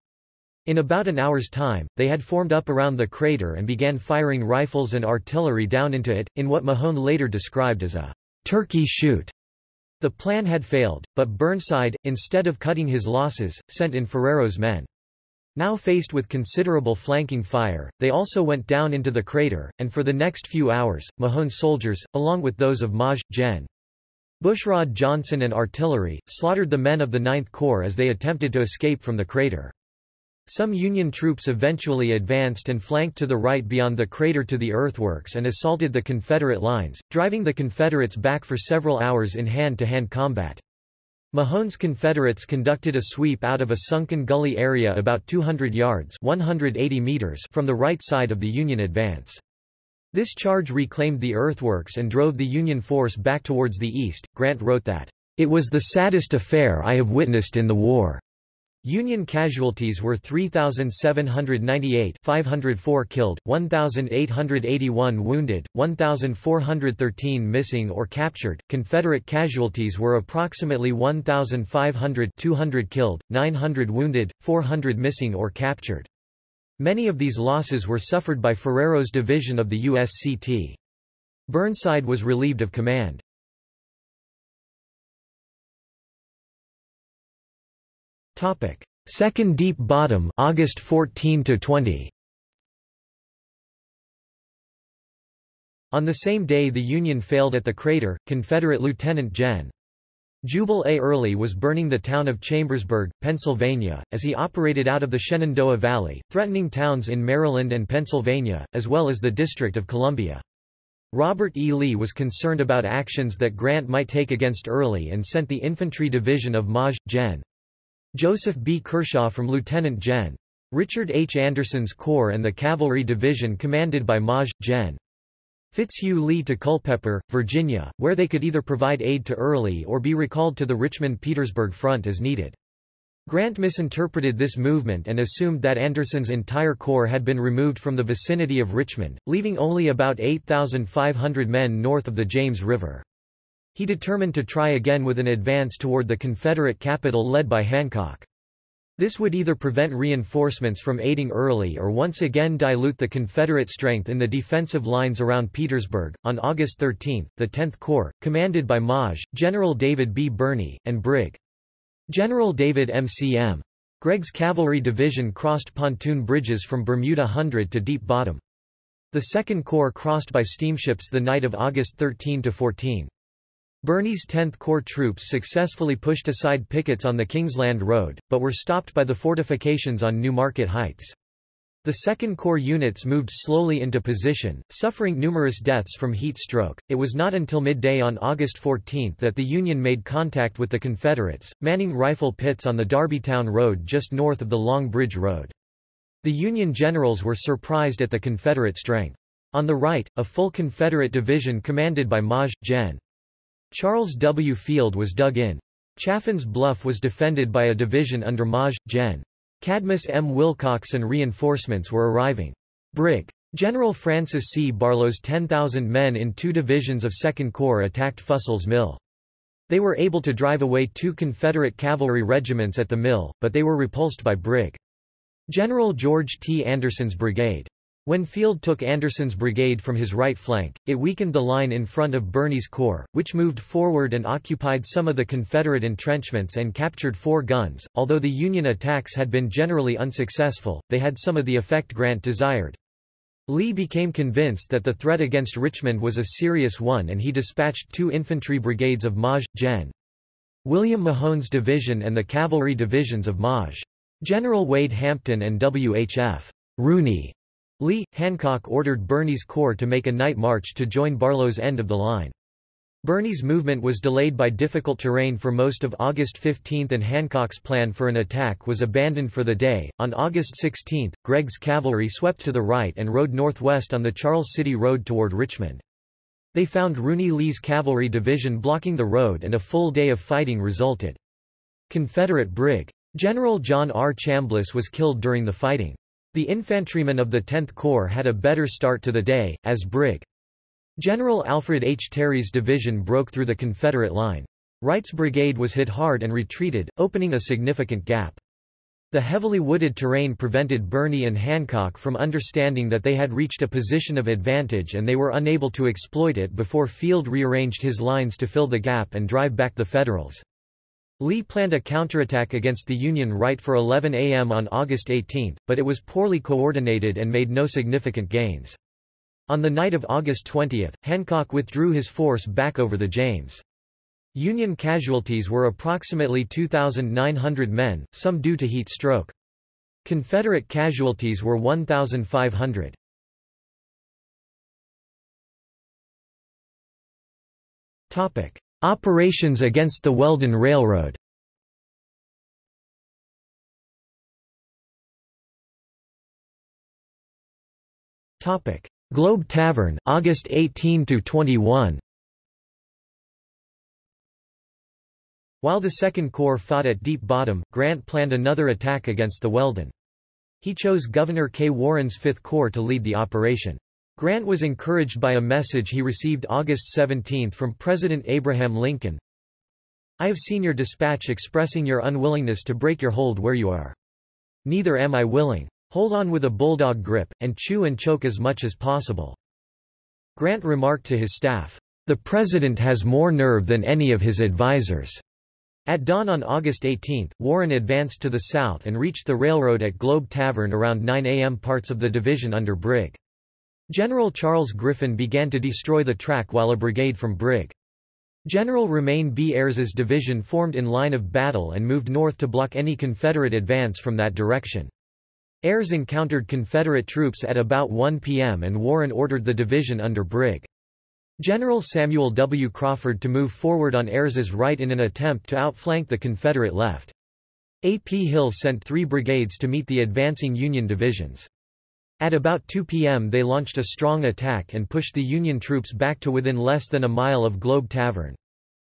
In about an hour's time, they had formed up around the crater and began firing rifles and artillery down into it, in what Mahone later described as a turkey shoot. The plan had failed, but Burnside, instead of cutting his losses, sent in Ferrero's men. Now faced with considerable flanking fire, they also went down into the crater, and for the next few hours, Mahone's soldiers, along with those of Maj. Gen. Bushrod Johnson and artillery, slaughtered the men of the Ninth Corps as they attempted to escape from the crater. Some Union troops eventually advanced and flanked to the right beyond the crater to the earthworks and assaulted the Confederate lines, driving the Confederates back for several hours in hand-to-hand -hand combat. Mahone's Confederates conducted a sweep out of a sunken gully area about 200 yards 180 meters from the right side of the Union advance. This charge reclaimed the earthworks and drove the Union force back towards the east. Grant wrote that, "...it was the saddest affair I have witnessed in the war." Union casualties were 3,798 504 killed, 1,881 wounded, 1,413 missing or captured. Confederate casualties were approximately 1,500 200 killed, 900 wounded, 400 missing or captured. Many of these losses were suffered by Ferrero's division of the USCT. Burnside was relieved of command. Topic: Second Deep Bottom, August 14 to 20. On the same day the Union failed at the crater, Confederate Lieutenant Gen. Jubal A. Early was burning the town of Chambersburg, Pennsylvania, as he operated out of the Shenandoah Valley, threatening towns in Maryland and Pennsylvania, as well as the District of Columbia. Robert E. Lee was concerned about actions that Grant might take against Early and sent the infantry division of Maj. Gen. Joseph B. Kershaw from Lieutenant Gen. Richard H. Anderson's Corps and the Cavalry Division commanded by Maj. Gen. Fitzhugh Lee to Culpeper, Virginia, where they could either provide aid to Early or be recalled to the Richmond-Petersburg front as needed. Grant misinterpreted this movement and assumed that Anderson's entire corps had been removed from the vicinity of Richmond, leaving only about 8,500 men north of the James River. He determined to try again with an advance toward the Confederate capital led by Hancock. This would either prevent reinforcements from aiding Early or once again dilute the Confederate strength in the defensive lines around Petersburg. On August 13, the 10th Corps, commanded by Maj. General David B. Birney, and Brig. General David M.C.M. Gregg's cavalry division crossed pontoon bridges from Bermuda Hundred to Deep Bottom. The Second Corps crossed by steamships the night of August 13–14. Birney's 10th Corps troops successfully pushed aside pickets on the Kingsland Road, but were stopped by the fortifications on New Market Heights. The 2nd Corps units moved slowly into position, suffering numerous deaths from heat stroke. It was not until midday on August 14 that the Union made contact with the Confederates, manning rifle pits on the Darbytown Road just north of the Long Bridge Road. The Union generals were surprised at the Confederate strength. On the right, a full Confederate division commanded by Maj. Gen. Charles W. Field was dug in. Chaffin's Bluff was defended by a division under Maj. Gen. Cadmus M. Wilcox and reinforcements were arriving. Brig. General Francis C. Barlow's 10,000 men in two divisions of 2nd Corps attacked Fussell's Mill. They were able to drive away two Confederate cavalry regiments at the mill, but they were repulsed by Brig. General George T. Anderson's brigade. When Field took Anderson's brigade from his right flank, it weakened the line in front of Birney's corps, which moved forward and occupied some of the Confederate entrenchments and captured four guns. Although the Union attacks had been generally unsuccessful, they had some of the effect Grant desired. Lee became convinced that the threat against Richmond was a serious one and he dispatched two infantry brigades of Maj. Gen. William Mahone's division and the cavalry divisions of Maj. General Wade Hampton and W.H.F. Rooney Lee, Hancock ordered Birney's corps to make a night march to join Barlow's end of the line. Birney's movement was delayed by difficult terrain for most of August 15 and Hancock's plan for an attack was abandoned for the day. On August 16, Gregg's cavalry swept to the right and rode northwest on the Charles City Road toward Richmond. They found Rooney Lee's cavalry division blocking the road and a full day of fighting resulted. Confederate Brig. General John R. Chambliss was killed during the fighting. The infantrymen of the 10th Corps had a better start to the day, as Brig. General Alfred H. Terry's division broke through the Confederate line. Wright's brigade was hit hard and retreated, opening a significant gap. The heavily wooded terrain prevented Birney and Hancock from understanding that they had reached a position of advantage and they were unable to exploit it before Field rearranged his lines to fill the gap and drive back the Federals. Lee planned a counterattack against the Union right for 11 a.m. on August 18, but it was poorly coordinated and made no significant gains. On the night of August 20, Hancock withdrew his force back over the James. Union casualties were approximately 2,900 men, some due to heat stroke. Confederate casualties were 1,500. Topic: Operations against the Weldon Railroad Globe Tavern, August 18–21 While the Second Corps fought at Deep Bottom, Grant planned another attack against the Weldon. He chose Gouverneur K. Warren's Fifth Corps to lead the operation. Grant was encouraged by a message he received August 17 from President Abraham Lincoln. I have seen your dispatch expressing your unwillingness to break your hold where you are. Neither am I willing. Hold on with a bulldog grip, and chew and choke as much as possible. Grant remarked to his staff, The President has more nerve than any of his advisers. At dawn on August 18, Warren advanced to the south and reached the railroad at Globe Tavern around 9 a.m. Parts of the division under Brig. General Charles Griffin began to destroy the track while a brigade from Brig. General Romeyn B. Ayres's division formed in line of battle and moved north to block any Confederate advance from that direction. Ayres encountered Confederate troops at about 1 p.m. and Warren ordered the division under Brig. General Samuel W. Crawford to move forward on Ayres's right in an attempt to outflank the Confederate left. A. P. Hill sent three brigades to meet the advancing Union divisions. At about 2 p.m. they launched a strong attack and pushed the Union troops back to within less than a mile of Globe Tavern.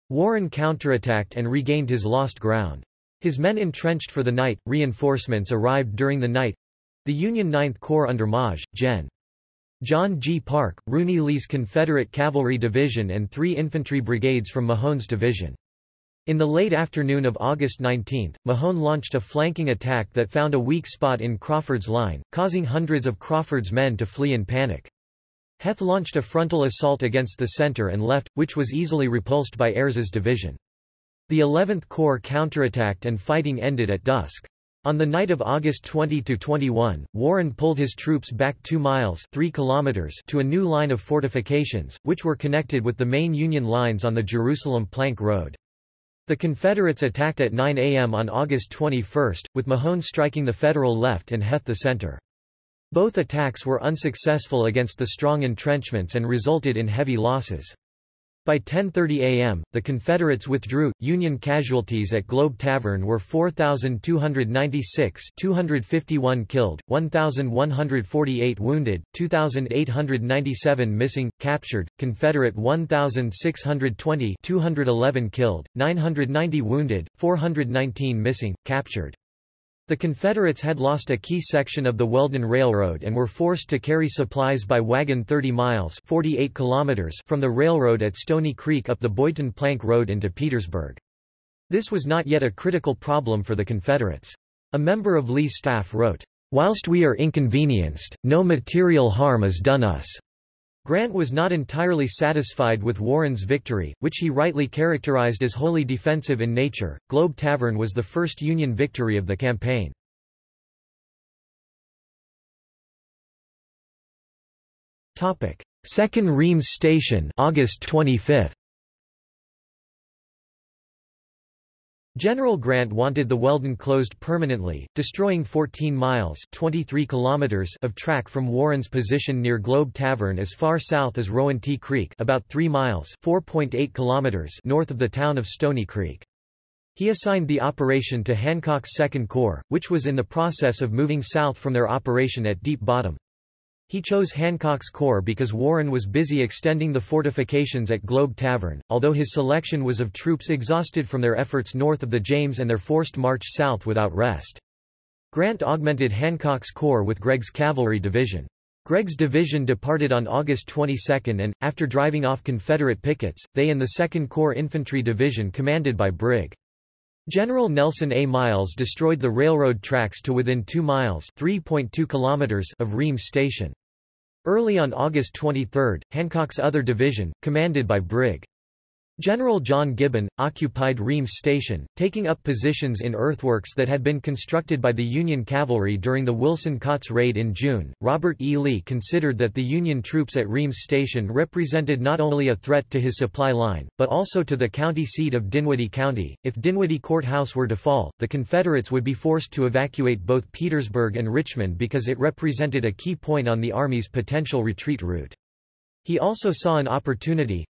Warren counterattacked and regained his lost ground. His men entrenched for the night, reinforcements arrived during the night. The Union 9th Corps under Maj. Gen. John G. Parke, Rooney Lee's Confederate Cavalry Division and three infantry brigades from Mahone's division. In the late afternoon of August 19, Mahone launched a flanking attack that found a weak spot in Crawford's line, causing hundreds of Crawford's men to flee in panic. Heth launched a frontal assault against the center and left, which was easily repulsed by Ayres's division. The 11th Corps counterattacked and fighting ended at dusk. On the night of August 20–21, Warren pulled his troops back 2 miles 3 kilometers to a new line of fortifications, which were connected with the main Union lines on the Jerusalem Plank Road. The Confederates attacked at 9 a.m. on August 21, with Mahone striking the Federal left and Heth the center. Both attacks were unsuccessful against the strong entrenchments and resulted in heavy losses. By 10.30 a.m., the Confederates withdrew. Union casualties at Globe Tavern were 4,296 251 killed, 1,148 wounded, 2,897 missing, captured, Confederate 1,620 211 killed, 990 wounded, 419 missing, captured. The Confederates had lost a key section of the Weldon Railroad and were forced to carry supplies by wagon 30 miles 48 kilometers from the railroad at Stony Creek up the Boydton Plank Road into Petersburg. This was not yet a critical problem for the Confederates. A member of Lee's staff wrote, Whilst we are inconvenienced, no material harm is done us. Grant was not entirely satisfied with Warren's victory, which he rightly characterized as wholly defensive in nature. Globe Tavern was the first Union victory of the campaign. Second Reams Station, August 25. General Grant wanted the Weldon closed permanently, destroying 14 miles 23 kilometers of track from Warren's position near Globe Tavern as far south as Rowanty Creek about 3 miles 4.8 kilometers north of the town of Stony Creek. He assigned the operation to Hancock's Second Corps, which was in the process of moving south from their operation at Deep Bottom. He chose Hancock's Corps because Warren was busy extending the fortifications at Globe Tavern, although his selection was of troops exhausted from their efforts north of the James and their forced march south without rest. Grant augmented Hancock's Corps with Gregg's cavalry division. Gregg's division departed on August 22 and, after driving off Confederate pickets, they and the 2nd Corps Infantry Division commanded by Brig. General Nelson A. Miles destroyed the railroad tracks to within 2 miles kilometers of Reams Station. Early on August 23, Hancock's other division, commanded by Brig. General John Gibbon, occupied Reams Station, taking up positions in earthworks that had been constructed by the Union cavalry during the Wilson Kautz raid in June. Robert E. Lee considered that the Union troops at Reams Station represented not only a threat to his supply line, but also to the county seat of Dinwiddie County. If Dinwiddie Courthouse were to fall, the Confederates would be forced to evacuate both Petersburg and Richmond because it represented a key point on the Army's potential retreat route. He also saw an opportunity,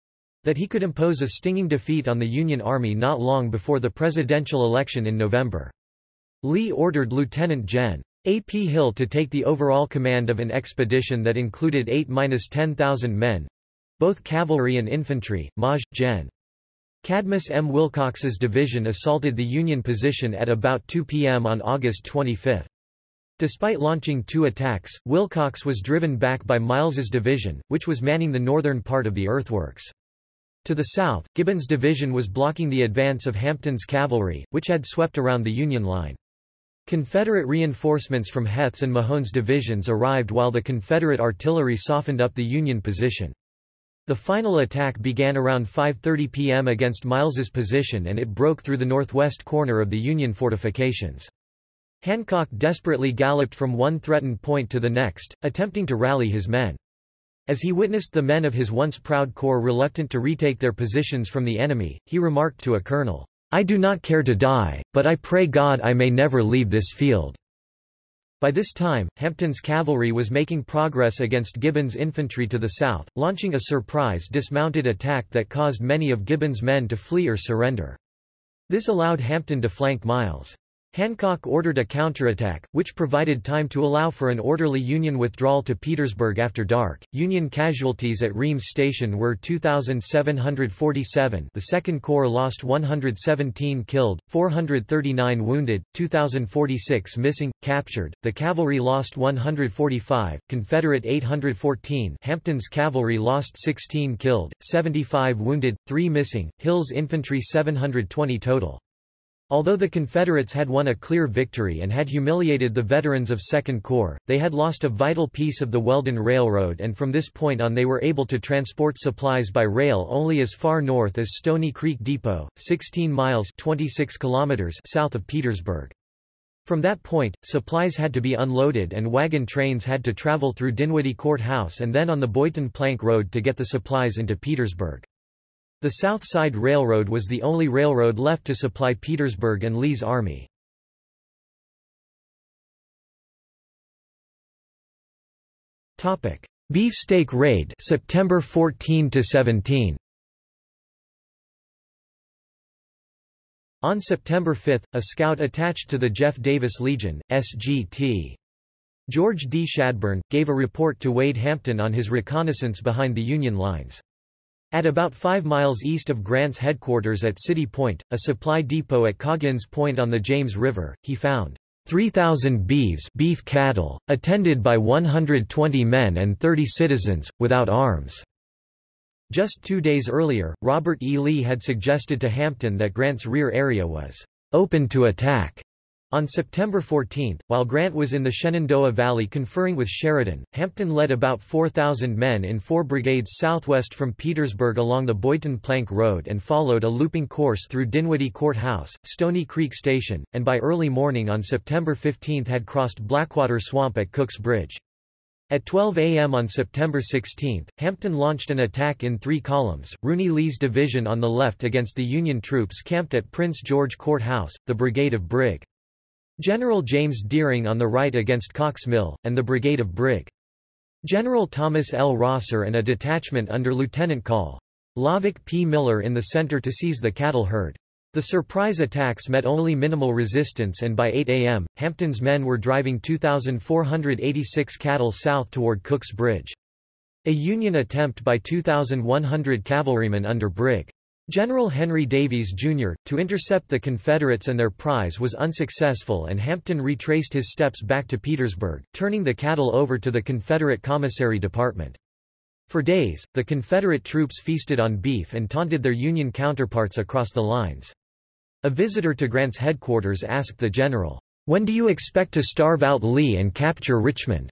that he could impose a stinging defeat on the Union Army not long before the presidential election in November. Lee ordered Lieutenant Gen. A. P. Hill to take the overall command of an expedition that included 8-10,000 men—both cavalry and infantry. Maj. Gen. Cadmus M. Wilcox's division assaulted the Union position at about 2 p.m. on August 25. Despite launching two attacks, Wilcox was driven back by Miles's division, which was manning the northern part of the earthworks. To the south, Gibbon's division was blocking the advance of Hampton's cavalry, which had swept around the Union line. Confederate reinforcements from Heth's and Mahone's divisions arrived while the Confederate artillery softened up the Union position. The final attack began around 5.30 p.m. against Miles's position and it broke through the northwest corner of the Union fortifications. Hancock desperately galloped from one threatened point to the next, attempting to rally his men. As he witnessed the men of his once proud corps reluctant to retake their positions from the enemy, he remarked to a colonel, I do not care to die, but I pray God I may never leave this field. By this time, Hampton's cavalry was making progress against Gibbon's infantry to the south, launching a surprise dismounted attack that caused many of Gibbon's men to flee or surrender. This allowed Hampton to flank Miles. Hancock ordered a counterattack, which provided time to allow for an orderly Union withdrawal to Petersburg after dark. Union casualties at Reams Station were 2,747 the Second Corps lost 117 killed, 439 wounded, 2,046 missing, captured, the cavalry lost 145, Confederate 814 Hampton's cavalry lost 16 killed, 75 wounded, 3 missing, Hill's infantry 720 total. Although the Confederates had won a clear victory and had humiliated the veterans of Second Corps, they had lost a vital piece of the Weldon Railroad and from this point on they were able to transport supplies by rail only as far north as Stony Creek Depot, 16 miles 26 kilometers south of Petersburg. From that point, supplies had to be unloaded and wagon trains had to travel through Dinwiddie Courthouse and then on the Boydton Plank Road to get the supplies into Petersburg. The South Side Railroad was the only railroad left to supply Petersburg and Lee's army. Topic: Beefsteak Raid September 14 to 17 On September 5, a scout attached to the Jeff Davis Legion, SGT. George D. Shadburne, gave a report to Wade Hampton on his reconnaissance behind the Union lines. At about 5 miles east of Grant's headquarters at City Point, a supply depot at Coggins Point on the James River, he found 3,000 beeves beef cattle, attended by 120 men and 30 citizens, without arms. Just two days earlier, Robert E. Lee had suggested to Hampton that Grant's rear area was open to attack. On September 14, while Grant was in the Shenandoah Valley conferring with Sheridan, Hampton led about 4,000 men in four brigades southwest from Petersburg along the Boydton Plank Road and followed a looping course through Dinwiddie Court House, Stony Creek Station, and by early morning on September 15 had crossed Blackwater Swamp at Cook's Bridge. At 12 a.m. on September 16, Hampton launched an attack in three columns, Rooney Lee's division on the left against the Union troops camped at Prince George Court House, the brigade of Brig. General James Dearing on the right against Cocke's Mill, and the brigade of Brig. General Thomas L. Rosser and a detachment under Lieutenant Col. Lovick P. Miller in the center to seize the cattle herd. The surprise attacks met only minimal resistance and by 8 a.m., Hampton's men were driving 2,486 cattle south toward Cook's Bridge. A Union attempt by 2,100 cavalrymen under Brig. General Henry Davies, Jr., to intercept the Confederates and their prize was unsuccessful and Hampton retraced his steps back to Petersburg, turning the cattle over to the Confederate Commissary Department. For days, the Confederate troops feasted on beef and taunted their Union counterparts across the lines. A visitor to Grant's headquarters asked the general, "'When do you expect to starve out Lee and capture Richmond?'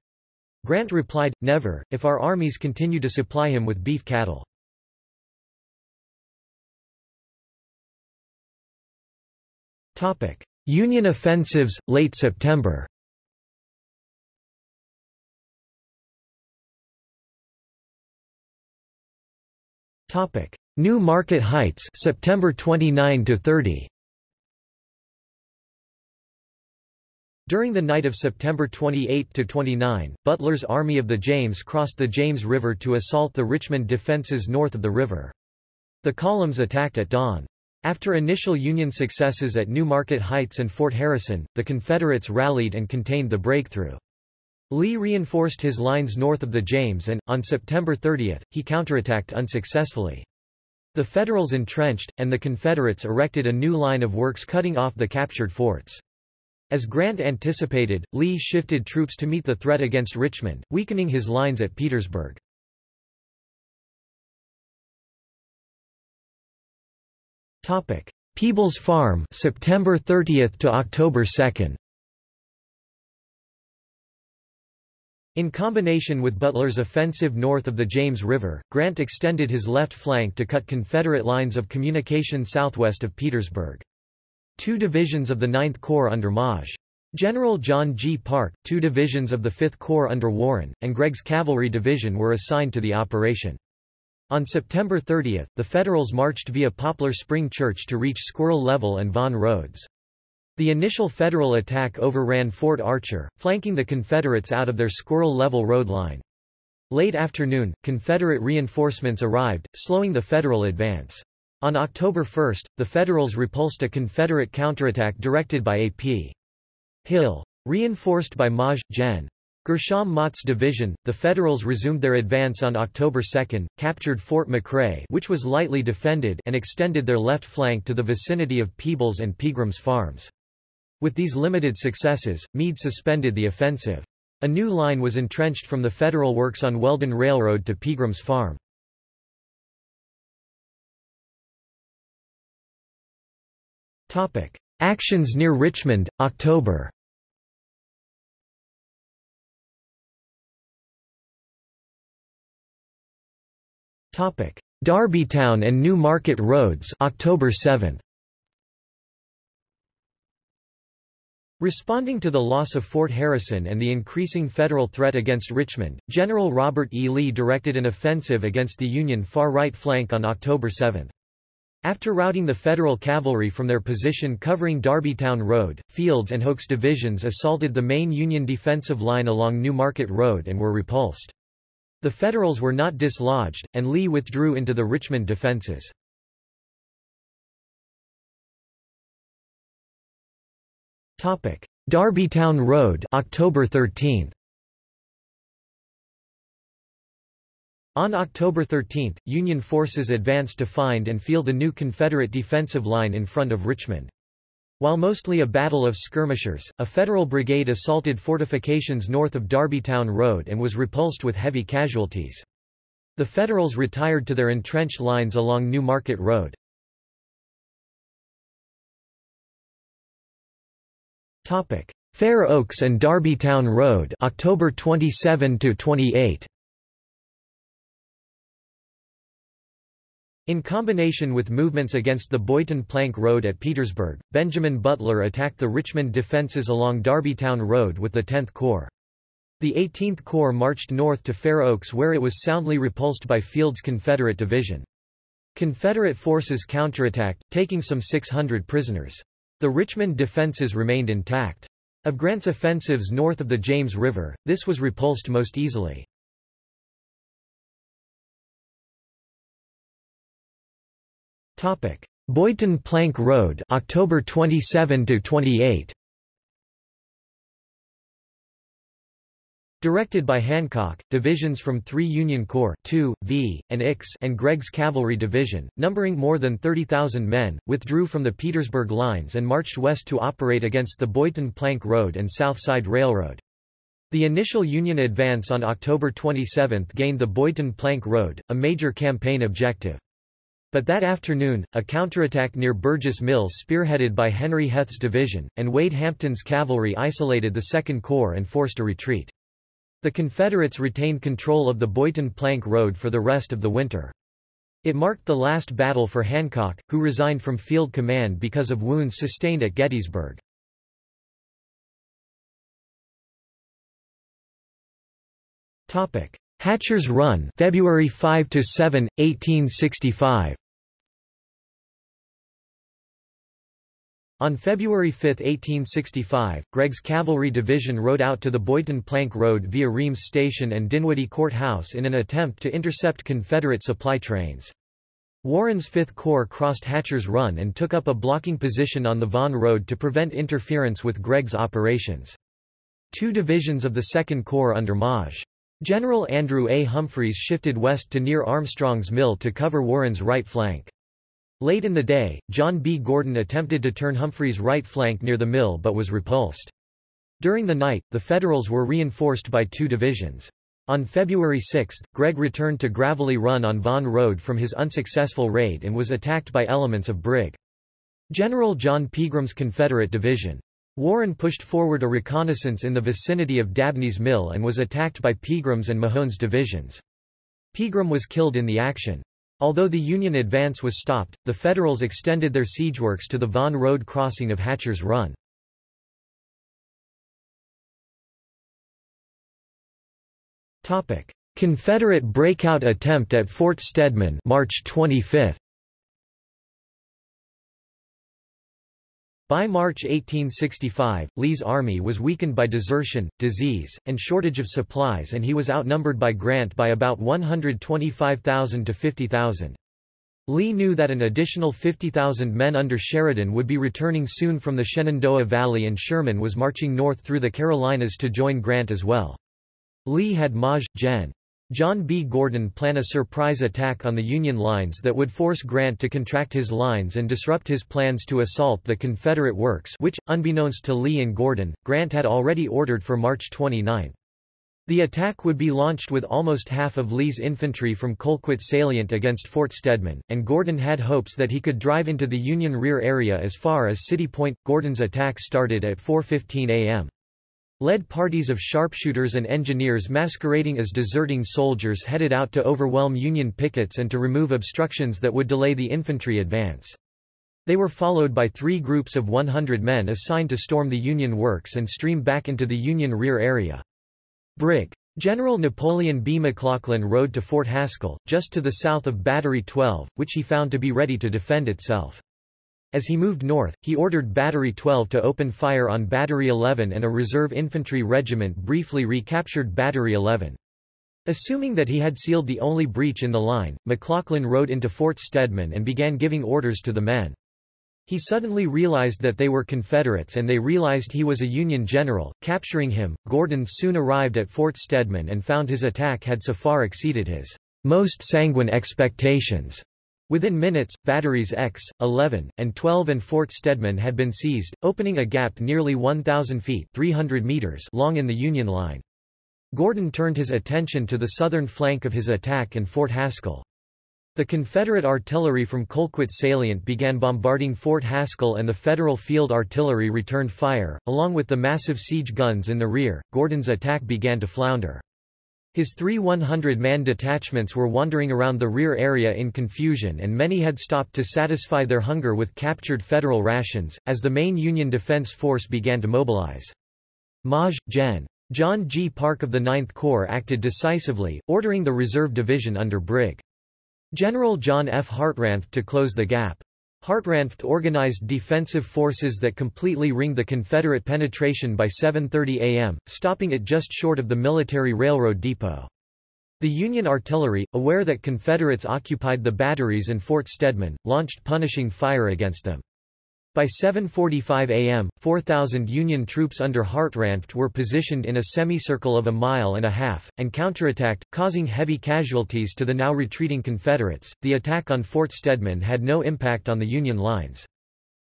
Grant replied, Never, if our armies continue to supply him with beef cattle. Union offensives, late September New Market Heights September 29 to 30 During the night of September 28–29, Butler's Army of the James crossed the James River to assault the Richmond defenses north of the river. The columns attacked at dawn. After initial Union successes at New Market Heights and Fort Harrison, the Confederates rallied and contained the breakthrough. Lee reinforced his lines north of the James and, on September 30, he counterattacked unsuccessfully. The Federals entrenched, and the Confederates erected a new line of works cutting off the captured forts. As Grant anticipated, Lee shifted troops to meet the threat against Richmond, weakening his lines at Petersburg. Peebles Farm September 30 to October 2 In combination with Butler's offensive north of the James River, Grant extended his left flank to cut Confederate lines of communication southwest of Petersburg. Two divisions of the 9th Corps under Maj. General John G. Parke, two divisions of the 5th Corps under Warren, and Gregg's cavalry division were assigned to the operation. On September 30, the Federals marched via Poplar Spring Church to reach Squirrel Level and Vaughan Roads. The initial Federal attack overran Fort Archer, flanking the Confederates out of their Squirrel Level road line. Late afternoon, Confederate reinforcements arrived, slowing the Federal advance. On October 1, the Federals repulsed a Confederate counterattack directed by A.P. Hill. Reinforced by Maj. Gen. Gershom Mott's division, the Federals resumed their advance on October 2, captured Fort McRae which was lightly defended and extended their left flank to the vicinity of Peebles and Pegram's farms. With these limited successes, Meade suspended the offensive. A new line was entrenched from the Federal works on Weldon Railroad to Pegram's farm. Actions near Richmond, October Darbytown and New Market Roads October 7. Responding to the loss of Fort Harrison and the increasing federal threat against Richmond, General Robert E. Lee directed an offensive against the Union far right flank on October 7. After routing the Federal cavalry from their position covering Darbytown Road, Fields and Hoke's divisions assaulted the main Union defensive line along New Market Road and were repulsed. The Federals were not dislodged, and Lee withdrew into the Richmond defenses. Darbytown Road October 13. On October 13, Union forces advanced to find and feel the new Confederate defensive line in front of Richmond. While mostly a battle of skirmishers, a Federal brigade assaulted fortifications north of Darbytown Road and was repulsed with heavy casualties. The Federals retired to their entrenched lines along New Market Road. Fair Oaks and Darbytown Road, October 27 to 28. In combination with movements against the Boydton Plank Road at Petersburg, Benjamin Butler attacked the Richmond defences along Darbytown Road with the 10th Corps. The 18th Corps marched north to Fair Oaks where it was soundly repulsed by Field's Confederate division. Confederate forces counterattacked, taking some 600 prisoners. The Richmond defences remained intact. Of Grant's offensives north of the James River, this was repulsed most easily. Boydton Plank Road October 27 to 28 Directed by Hancock, divisions from 3 Union Corps 2, V, and Ix and Gregg's Cavalry Division, numbering more than 30,000 men, withdrew from the Petersburg lines and marched west to operate against the Boydton Plank Road and South Side Railroad. The initial Union advance on October 27 gained the Boydton Plank Road, a major campaign objective. But that afternoon, a counterattack near Burgess Mills spearheaded by Henry Heth's division, and Wade Hampton's cavalry isolated the Second Corps and forced a retreat. The Confederates retained control of the Boydton Plank Road for the rest of the winter. It marked the last battle for Hancock, who resigned from field command because of wounds sustained at Gettysburg. Hatcher's Run February 5 to 7, 1865 On February 5, 1865, Gregg's cavalry division rode out to the Boydton Plank Road via Reams Station and Dinwiddie Court House in an attempt to intercept Confederate supply trains. Warren's Fifth Corps crossed Hatcher's Run and took up a blocking position on the Vaughan Road to prevent interference with Gregg's operations. Two divisions of the Second Corps under Maj. General Andrew A. Humphreys shifted west to near Armstrong's Mill to cover Warren's right flank. Late in the day, John B. Gordon attempted to turn Humphreys' right flank near the mill but was repulsed. During the night, the Federals were reinforced by two divisions. On February 6, Gregg returned to Gravelly Run on Vaughan Road from his unsuccessful raid and was attacked by elements of Brig. General John Pegram's Confederate division. Warren pushed forward a reconnaissance in the vicinity of Dabney's Mill and was attacked by Pegram's and Mahone's divisions. Pegram was killed in the action. Although the Union advance was stopped, the Federals extended their siege works to the Vaughan Road crossing of Hatcher's Run. Confederate breakout attempt at Fort Stedman March 25. By March 1865, Lee's army was weakened by desertion, disease, and shortage of supplies and he was outnumbered by Grant by about 125,000 to 50,000. Lee knew that an additional 50,000 men under Sheridan would be returning soon from the Shenandoah Valley and Sherman was marching north through the Carolinas to join Grant as well. Lee had Maj. Gen. John B. Gordon plan a surprise attack on the Union lines that would force Grant to contract his lines and disrupt his plans to assault the Confederate works which, unbeknownst to Lee and Gordon, Grant had already ordered for March 29. The attack would be launched with almost half of Lee's infantry from Colquitt salient against Fort Stedman, and Gordon had hopes that he could drive into the Union rear area as far as City Point. Gordon's attack started at 4.15 a.m. Led parties of sharpshooters and engineers masquerading as deserting soldiers headed out to overwhelm Union pickets and to remove obstructions that would delay the infantry advance. They were followed by three groups of 100 men assigned to storm the Union works and stream back into the Union rear area. Brig. General Napoleon B. McLaughlin rode to Fort Haskell, just to the south of Battery 12, which he found to be ready to defend itself. As he moved north, he ordered Battery 12 to open fire on Battery 11 and a reserve infantry regiment briefly recaptured Battery 11. Assuming that he had sealed the only breach in the line, McLaughlin rode into Fort Stedman and began giving orders to the men. He suddenly realized that they were Confederates and they realized he was a Union general. Capturing him, Gordon soon arrived at Fort Stedman and found his attack had so far exceeded his most sanguine expectations. Within minutes, batteries X, 11, and 12 and Fort Stedman had been seized, opening a gap nearly 1,000 feet 300 meters long in the Union line. Gordon turned his attention to the southern flank of his attack and Fort Haskell. The Confederate artillery from Colquitt Salient began bombarding Fort Haskell and the Federal field artillery returned fire, along with the massive siege guns in the rear. Gordon's attack began to flounder. His three 100-man detachments were wandering around the rear area in confusion and many had stopped to satisfy their hunger with captured Federal rations, as the main Union Defense Force began to mobilize. Maj. Gen. John G. Parke of the 9th Corps acted decisively, ordering the reserve division under Brig. General John F. Hartranft to close the gap. Hartranft organized defensive forces that completely ringed the Confederate penetration by 7.30 am, stopping it just short of the military railroad depot. The Union artillery, aware that Confederates occupied the batteries and Fort Stedman, launched punishing fire against them. By 7.45 am, 4,000 Union troops under Hartranft were positioned in a semicircle of a mile and a half, and counterattacked, causing heavy casualties to the now retreating Confederates. The attack on Fort Stedman had no impact on the Union lines.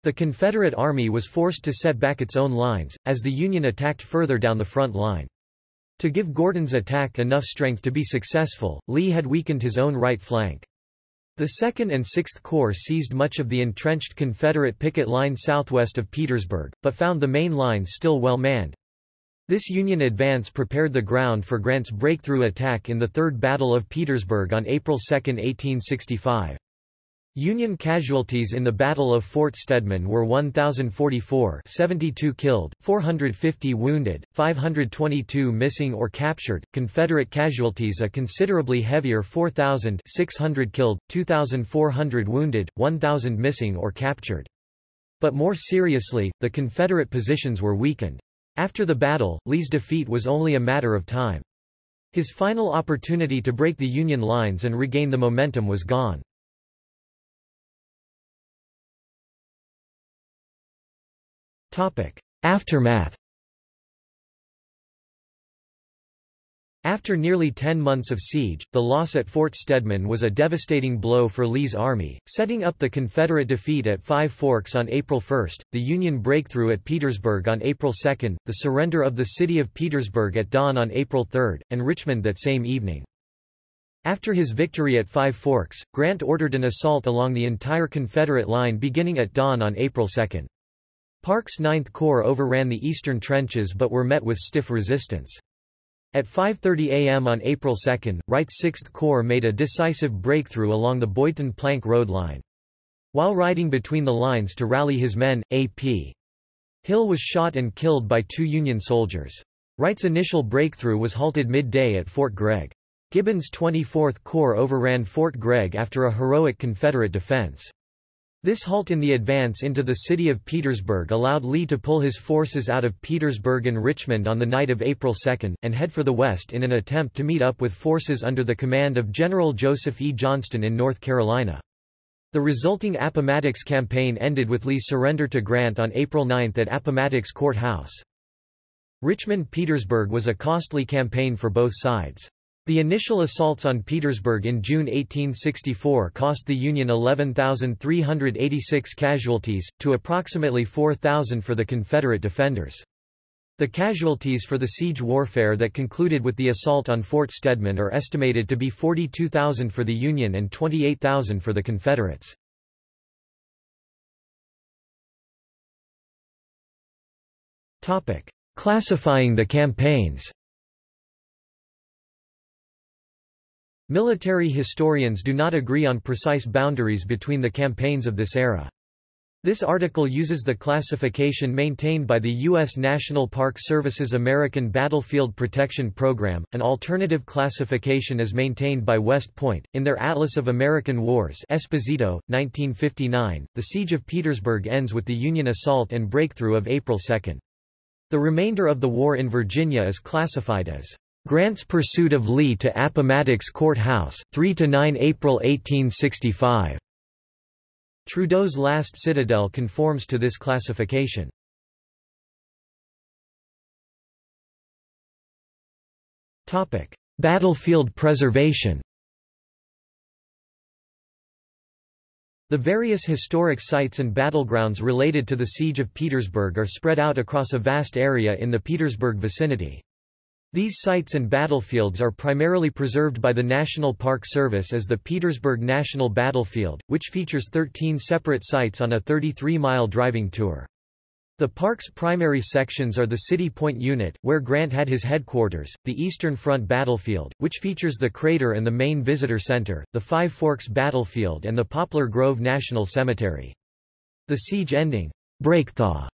The Confederate Army was forced to set back its own lines, as the Union attacked further down the front line. To give Gordon's attack enough strength to be successful, Lee had weakened his own right flank. The 2nd and 6th Corps seized much of the entrenched Confederate picket line southwest of Petersburg, but found the main line still well manned. This Union advance prepared the ground for Grant's breakthrough attack in the Third Battle of Petersburg on April 2, 1865. Union casualties in the Battle of Fort Stedman were 1,044 72 killed, 450 wounded, 522 missing or captured, Confederate casualties a considerably heavier 4,000 600 killed, 2,400 wounded, 1,000 missing or captured. But more seriously, the Confederate positions were weakened. After the battle, Lee's defeat was only a matter of time. His final opportunity to break the Union lines and regain the momentum was gone. Aftermath After nearly ten months of siege, the loss at Fort Stedman was a devastating blow for Lee's army, setting up the Confederate defeat at Five Forks on April 1, the Union breakthrough at Petersburg on April 2, the surrender of the city of Petersburg at dawn on April 3, and Richmond that same evening. After his victory at Five Forks, Grant ordered an assault along the entire Confederate line beginning at dawn on April 2. Parke's Ninth Corps overran the eastern trenches but were met with stiff resistance. At 5.30 am on April 2, Wright's Sixth Corps made a decisive breakthrough along the Boydton Plank Road line. While riding between the lines to rally his men, A.P. Hill was shot and killed by two Union soldiers. Wright's initial breakthrough was halted midday at Fort Gregg. Gibbon's 24th Corps overran Fort Gregg after a heroic Confederate defense. This halt in the advance into the city of Petersburg allowed Lee to pull his forces out of Petersburg and Richmond on the night of April 2, and head for the west in an attempt to meet up with forces under the command of General Joseph E. Johnston in North Carolina. The resulting Appomattox campaign ended with Lee's surrender to Grant on April 9 at Appomattox Court House. Richmond-Petersburg was a costly campaign for both sides. The initial assaults on Petersburg in June 1864 cost the Union 11,386 casualties, to approximately 4,000 for the Confederate defenders. The casualties for the siege warfare that concluded with the assault on Fort Stedman are estimated to be 42,000 for the Union and 28,000 for the Confederates. Classifying the campaigns Military historians do not agree on precise boundaries between the campaigns of this era. This article uses the classification maintained by the U.S. National Park Service's American Battlefield Protection Program. An alternative classification is maintained by West Point. In their Atlas of American Wars Esposito, 1959, the Siege of Petersburg ends with the Union assault and breakthrough of April 2. The remainder of the war in Virginia is classified as Grant's pursuit of Lee to Appomattox Court House, 3–9 April 1865. Trudeau's last citadel conforms to this classification. Battlefield preservation The various historic sites and battlegrounds related to the Siege of Petersburg are spread out across a vast area in the Petersburg vicinity. These sites and battlefields are primarily preserved by the National Park Service as the Petersburg National Battlefield, which features 13 separate sites on a 33-mile driving tour. The park's primary sections are the City Point Unit, where Grant had his headquarters, the Eastern Front Battlefield, which features the crater and the main visitor center, the Five Forks Battlefield and the Poplar Grove National Cemetery. The siege-ending Breakthrough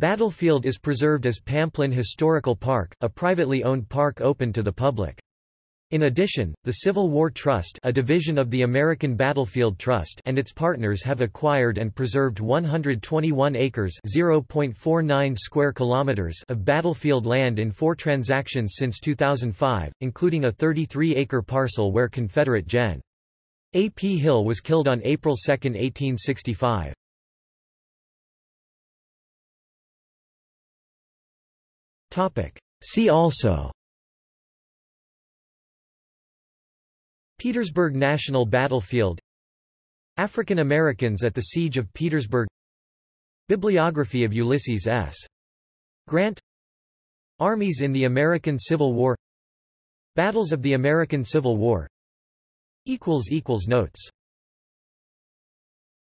Battlefield is preserved as Pamplin Historical Park, a privately owned park open to the public. In addition, the Civil War Trust a division of the American Battlefield Trust and its partners have acquired and preserved 121 acres square kilometers of battlefield land in four transactions since 2005, including a 33-acre parcel where Confederate Gen. A. P. Hill was killed on April 2, 1865. See also. Petersburg National Battlefield. African Americans at the Siege of Petersburg. Bibliography of Ulysses S. Grant. Armies in the American Civil War. Battles of the American Civil War. Notes